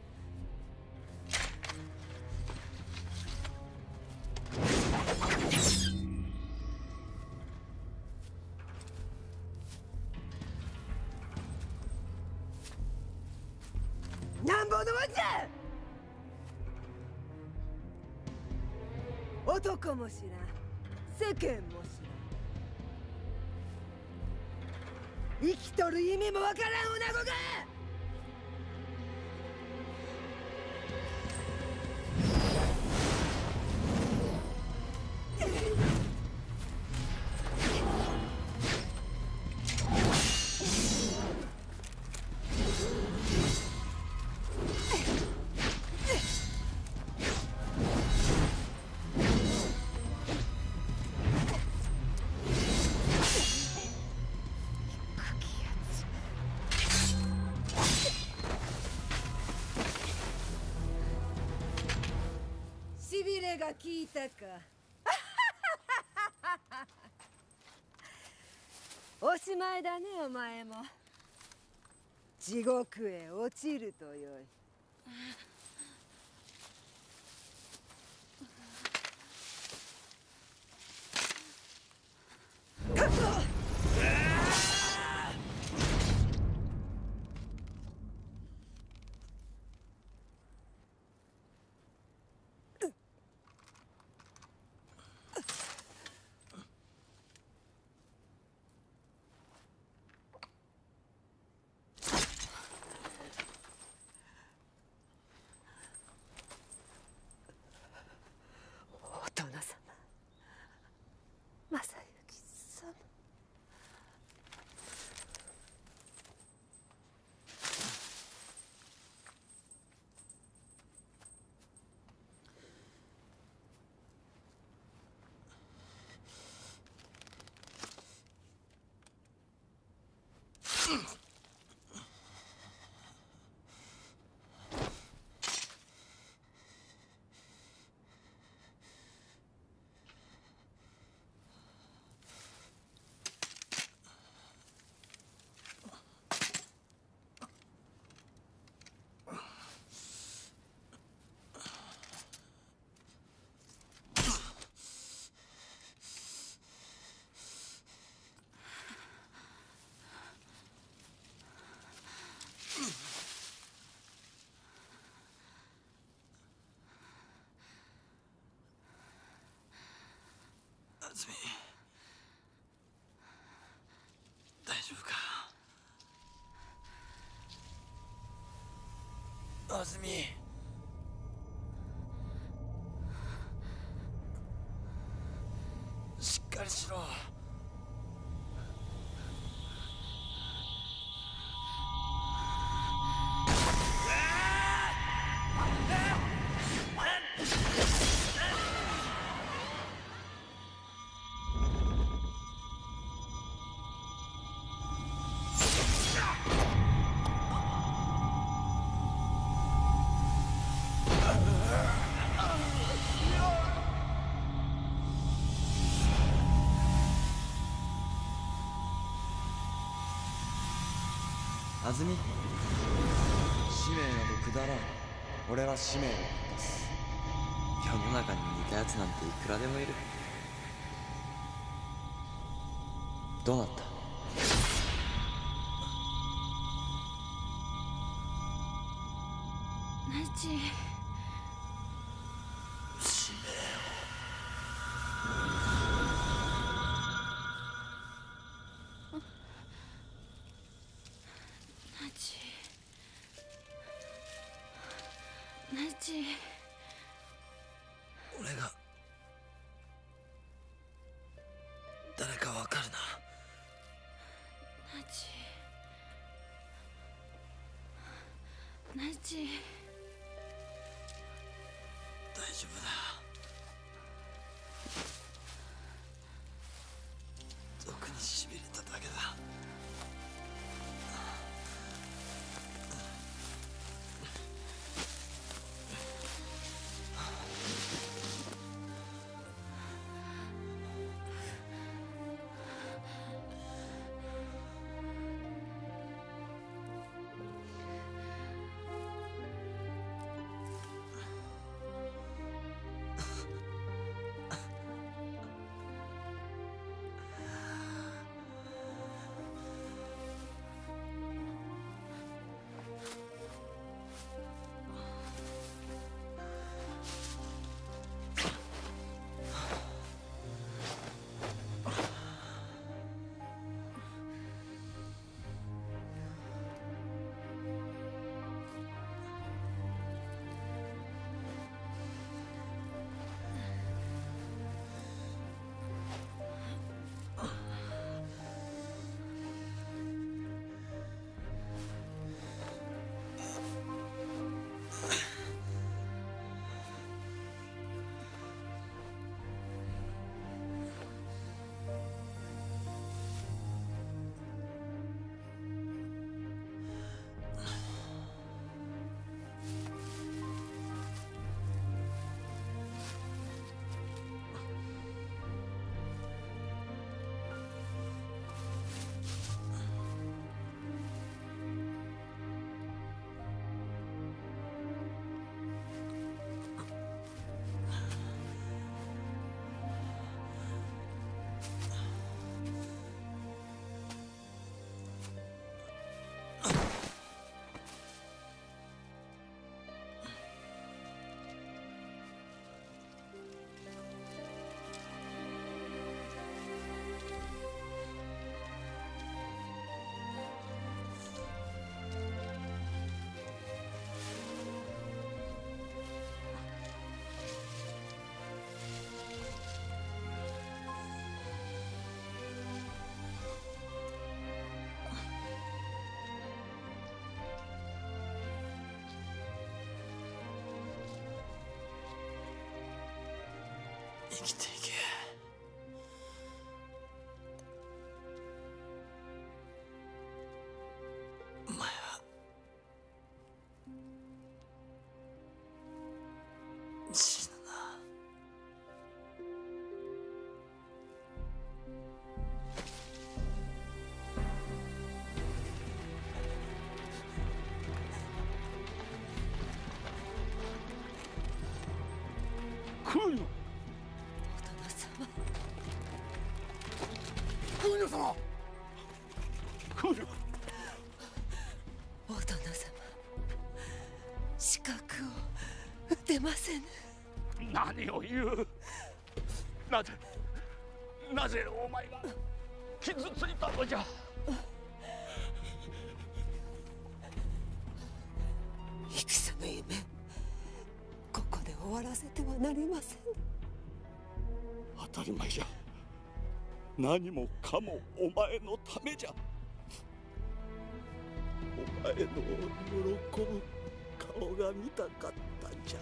が効いたか。おしまいだねお前も。地獄へ落ちるとよい。Mm-hmm. あずみ安住使命などくだらん。俺は使命を果たす世の中に似たやつなんていくらでもいる。どうなった？ナイチ俺が誰かわかるな。ナイチ。ナイチ。大丈夫だ生きていけ。お前は死ぬな。クーニませぬ。何を言う。なぜなぜお前が傷ついたのじゃ。戦の夢ここで終わらせてはなりません。当たり前じゃ。何もかもお前のためじゃ。お前の喜ぶ顔が見たかったんじゃ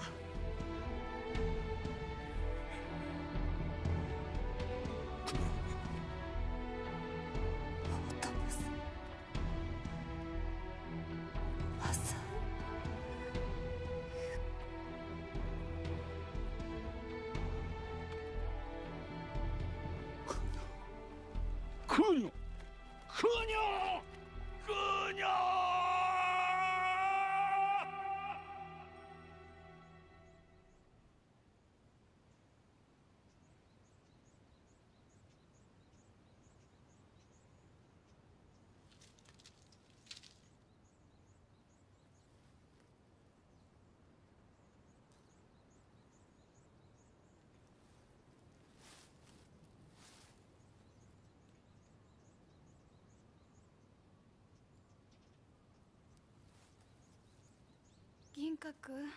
銀閣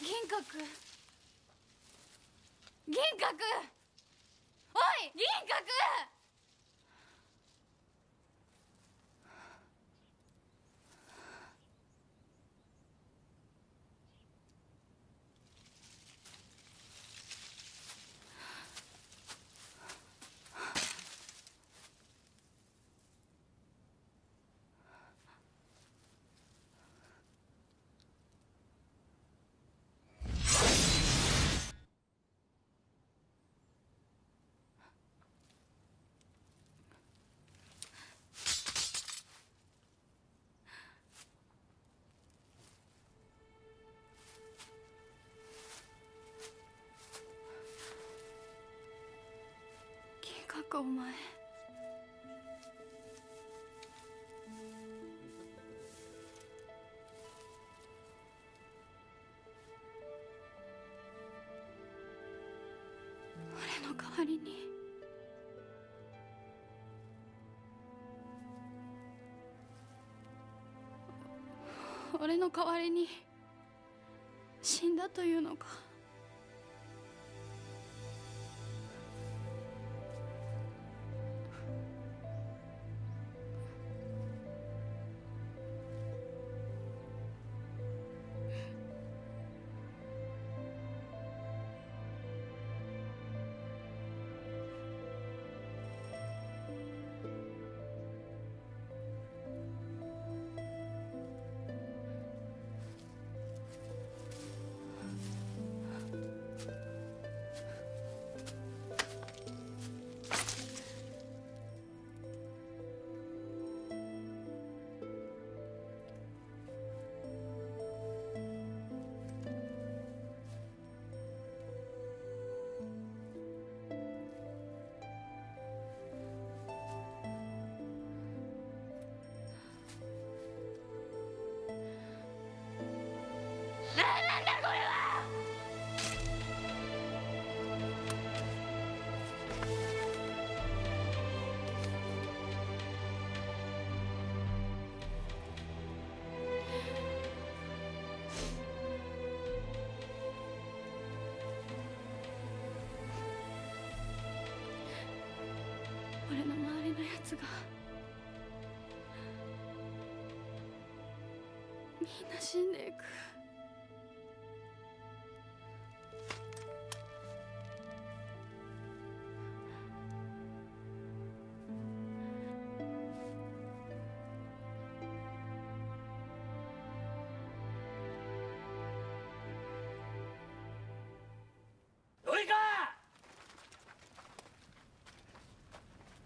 銀閣銀閣おい！銀閣お前。俺の代わりに。俺の代わりに死んだというのか。つが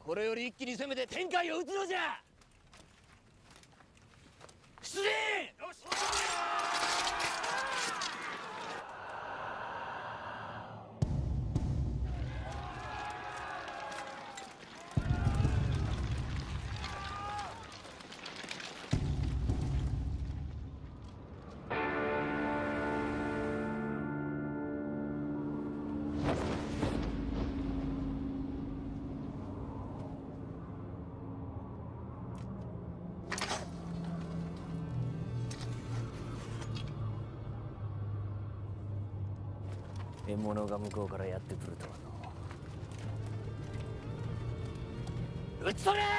これより一気に攻めて天海を打つのじゃ獲物が向こうからやってくるとはの。撃ち取れ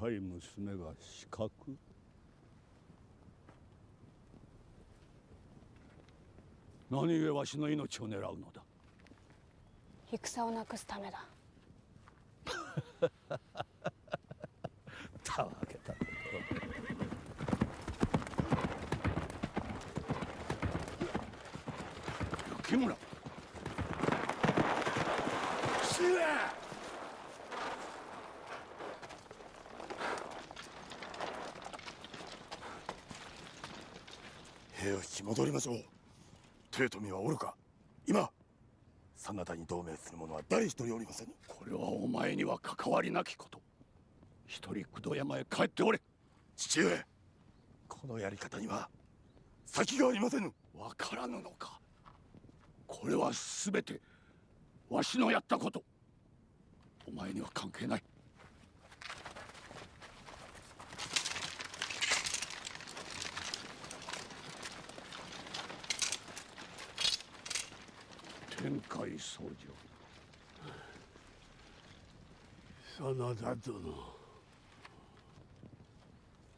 若い娘が死角？何故わしの命を狙うのだ？戦をなくすためだ。た わけた木村父上兵を引き戻りましょう豊臣はおるか？今真田に同盟する者は誰一人おりません。これはお前には関わりなきこと。一人工藤山へ帰っておれ。父上このやり方には先がありませぬ。わからぬのか。これは全てわしのやったこと。お前には関係ない天海僧正真田殿。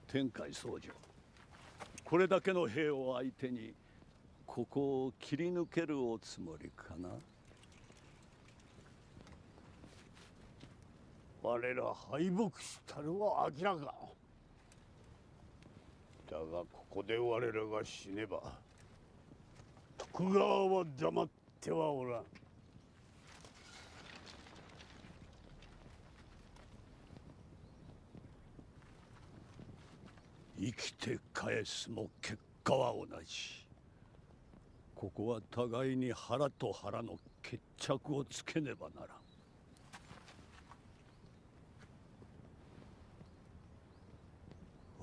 天海僧正これだけの兵を相手にここを切り抜けるおつもりかな。我ら敗北したるは明らか。だがここで我らが死ねば徳川は黙ってはおらん。生きて返すも結果は同じ。ここは互いに腹と腹の決着をつけねばなら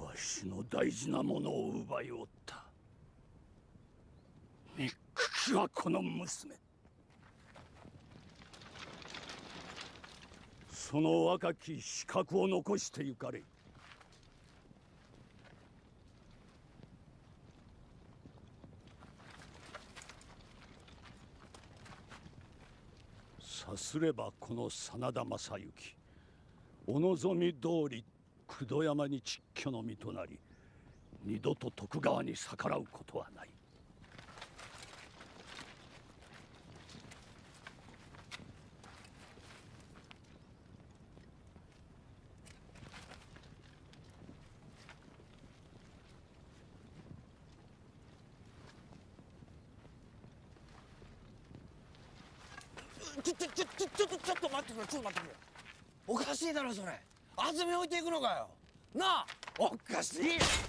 ん。わしの大事なものを奪いおった。た憎きはこの娘。その若き資格を残してゆかれ。さすればこの真田正幸お望み通り九度山に蟄居の身となり二度と徳川に逆らうことはないちょちょちょちょちょっとちょっと待ってくれちょっと待ってくれおかしいだろそれ。安住置いていくのかよ。なあ。おかしい。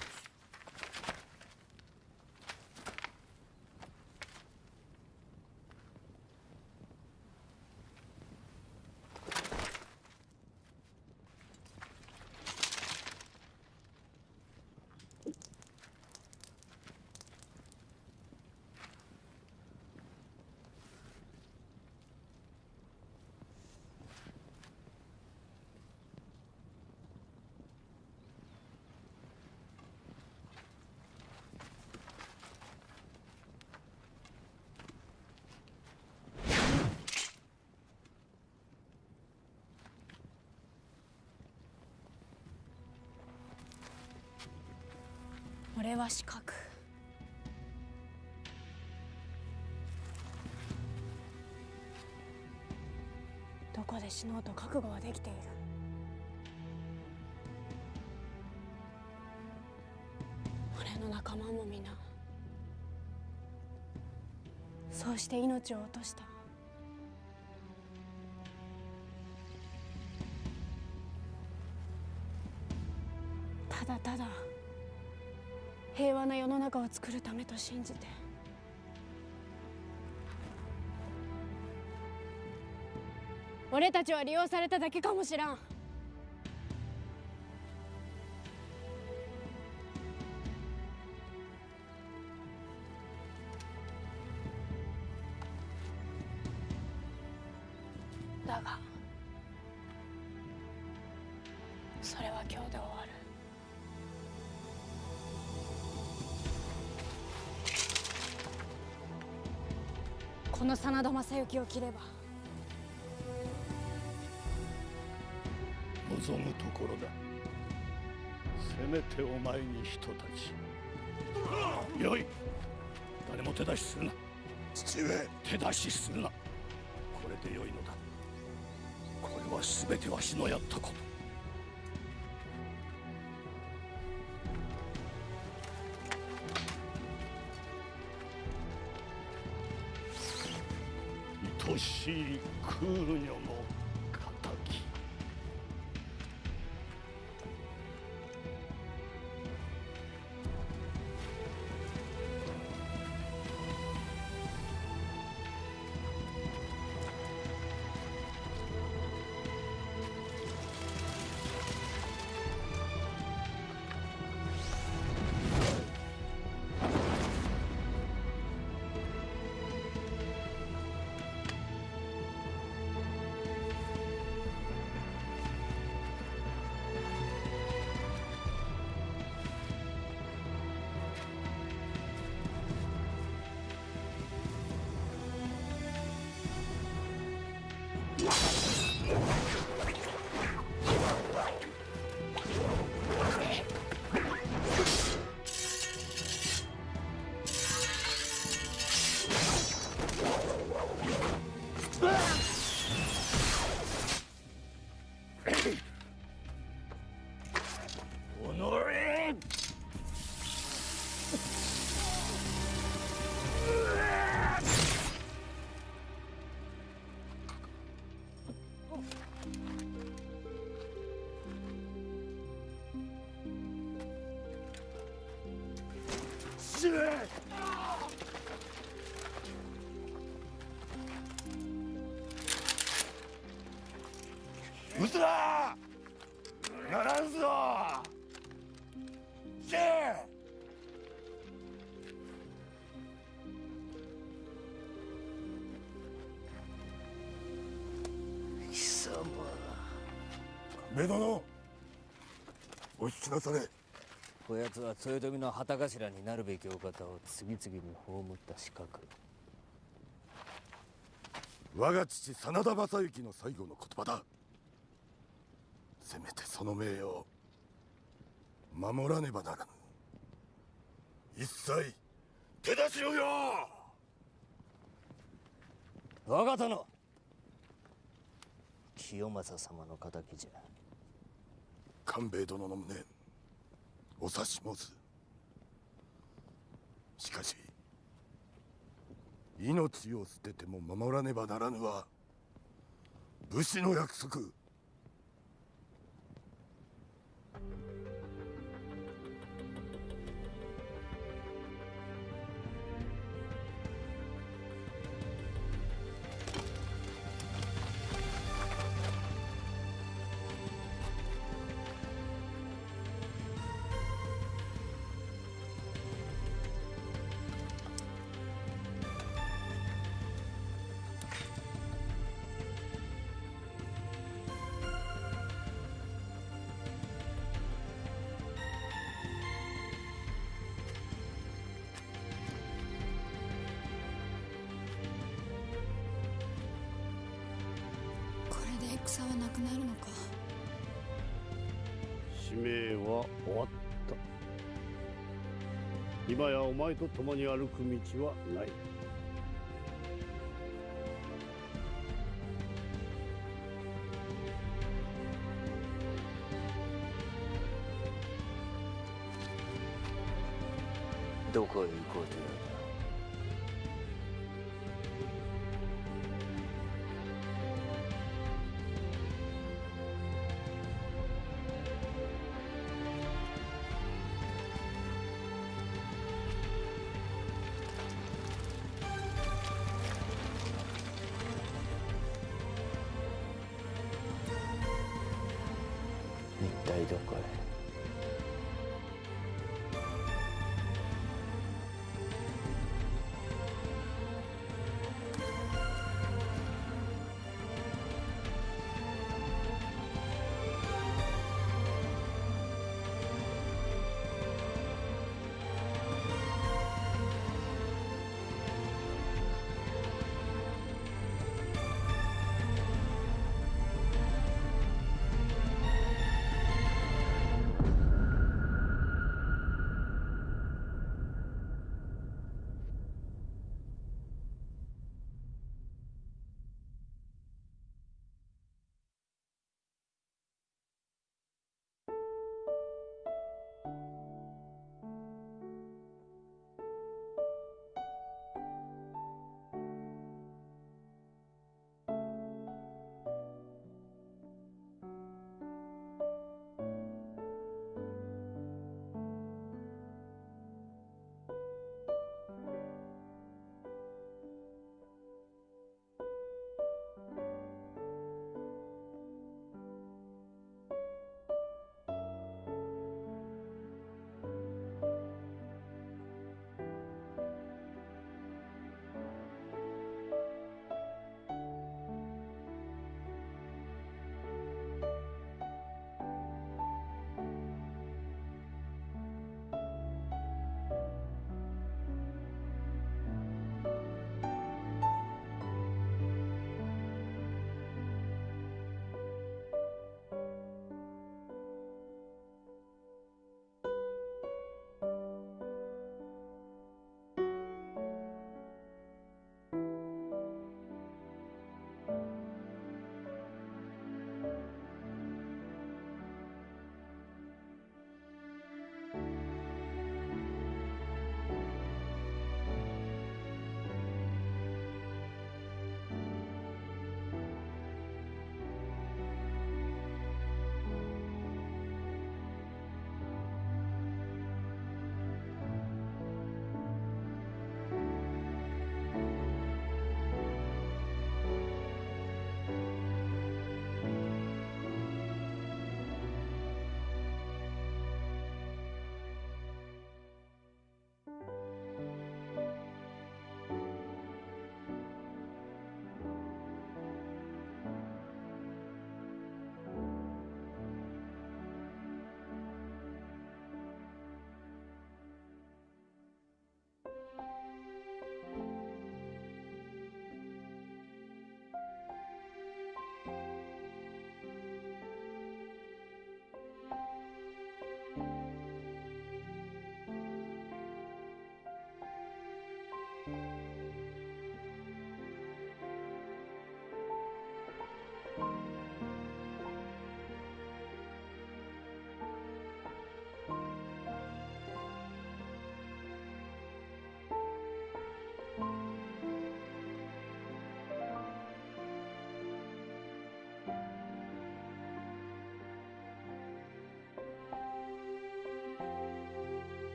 俺は四角どこで死のうと覚悟はできている。俺の仲間も皆そうして命を落とした。和な世の中を作るためと信じて。俺たちは利用されただけかもしらん。正幸を切れば。望むところだ。せめてお前に人たち。よい。誰も手出しするな。父上。手出しするな。これでよいのだ。これは全てわしのやったこと亀殿お引きなされ。こやつは豊臣の旗頭になるべきお方を次々に葬った資格我が父真田昌幸の最後の言葉だ。せめてその名誉を守らねばならぬ。一切手出しろよ我が殿清正様の敵じゃ官兵衛殿の無念お察し申す。しかし命を捨てても守らねばならぬは武士の約束。前と共に歩く道はない。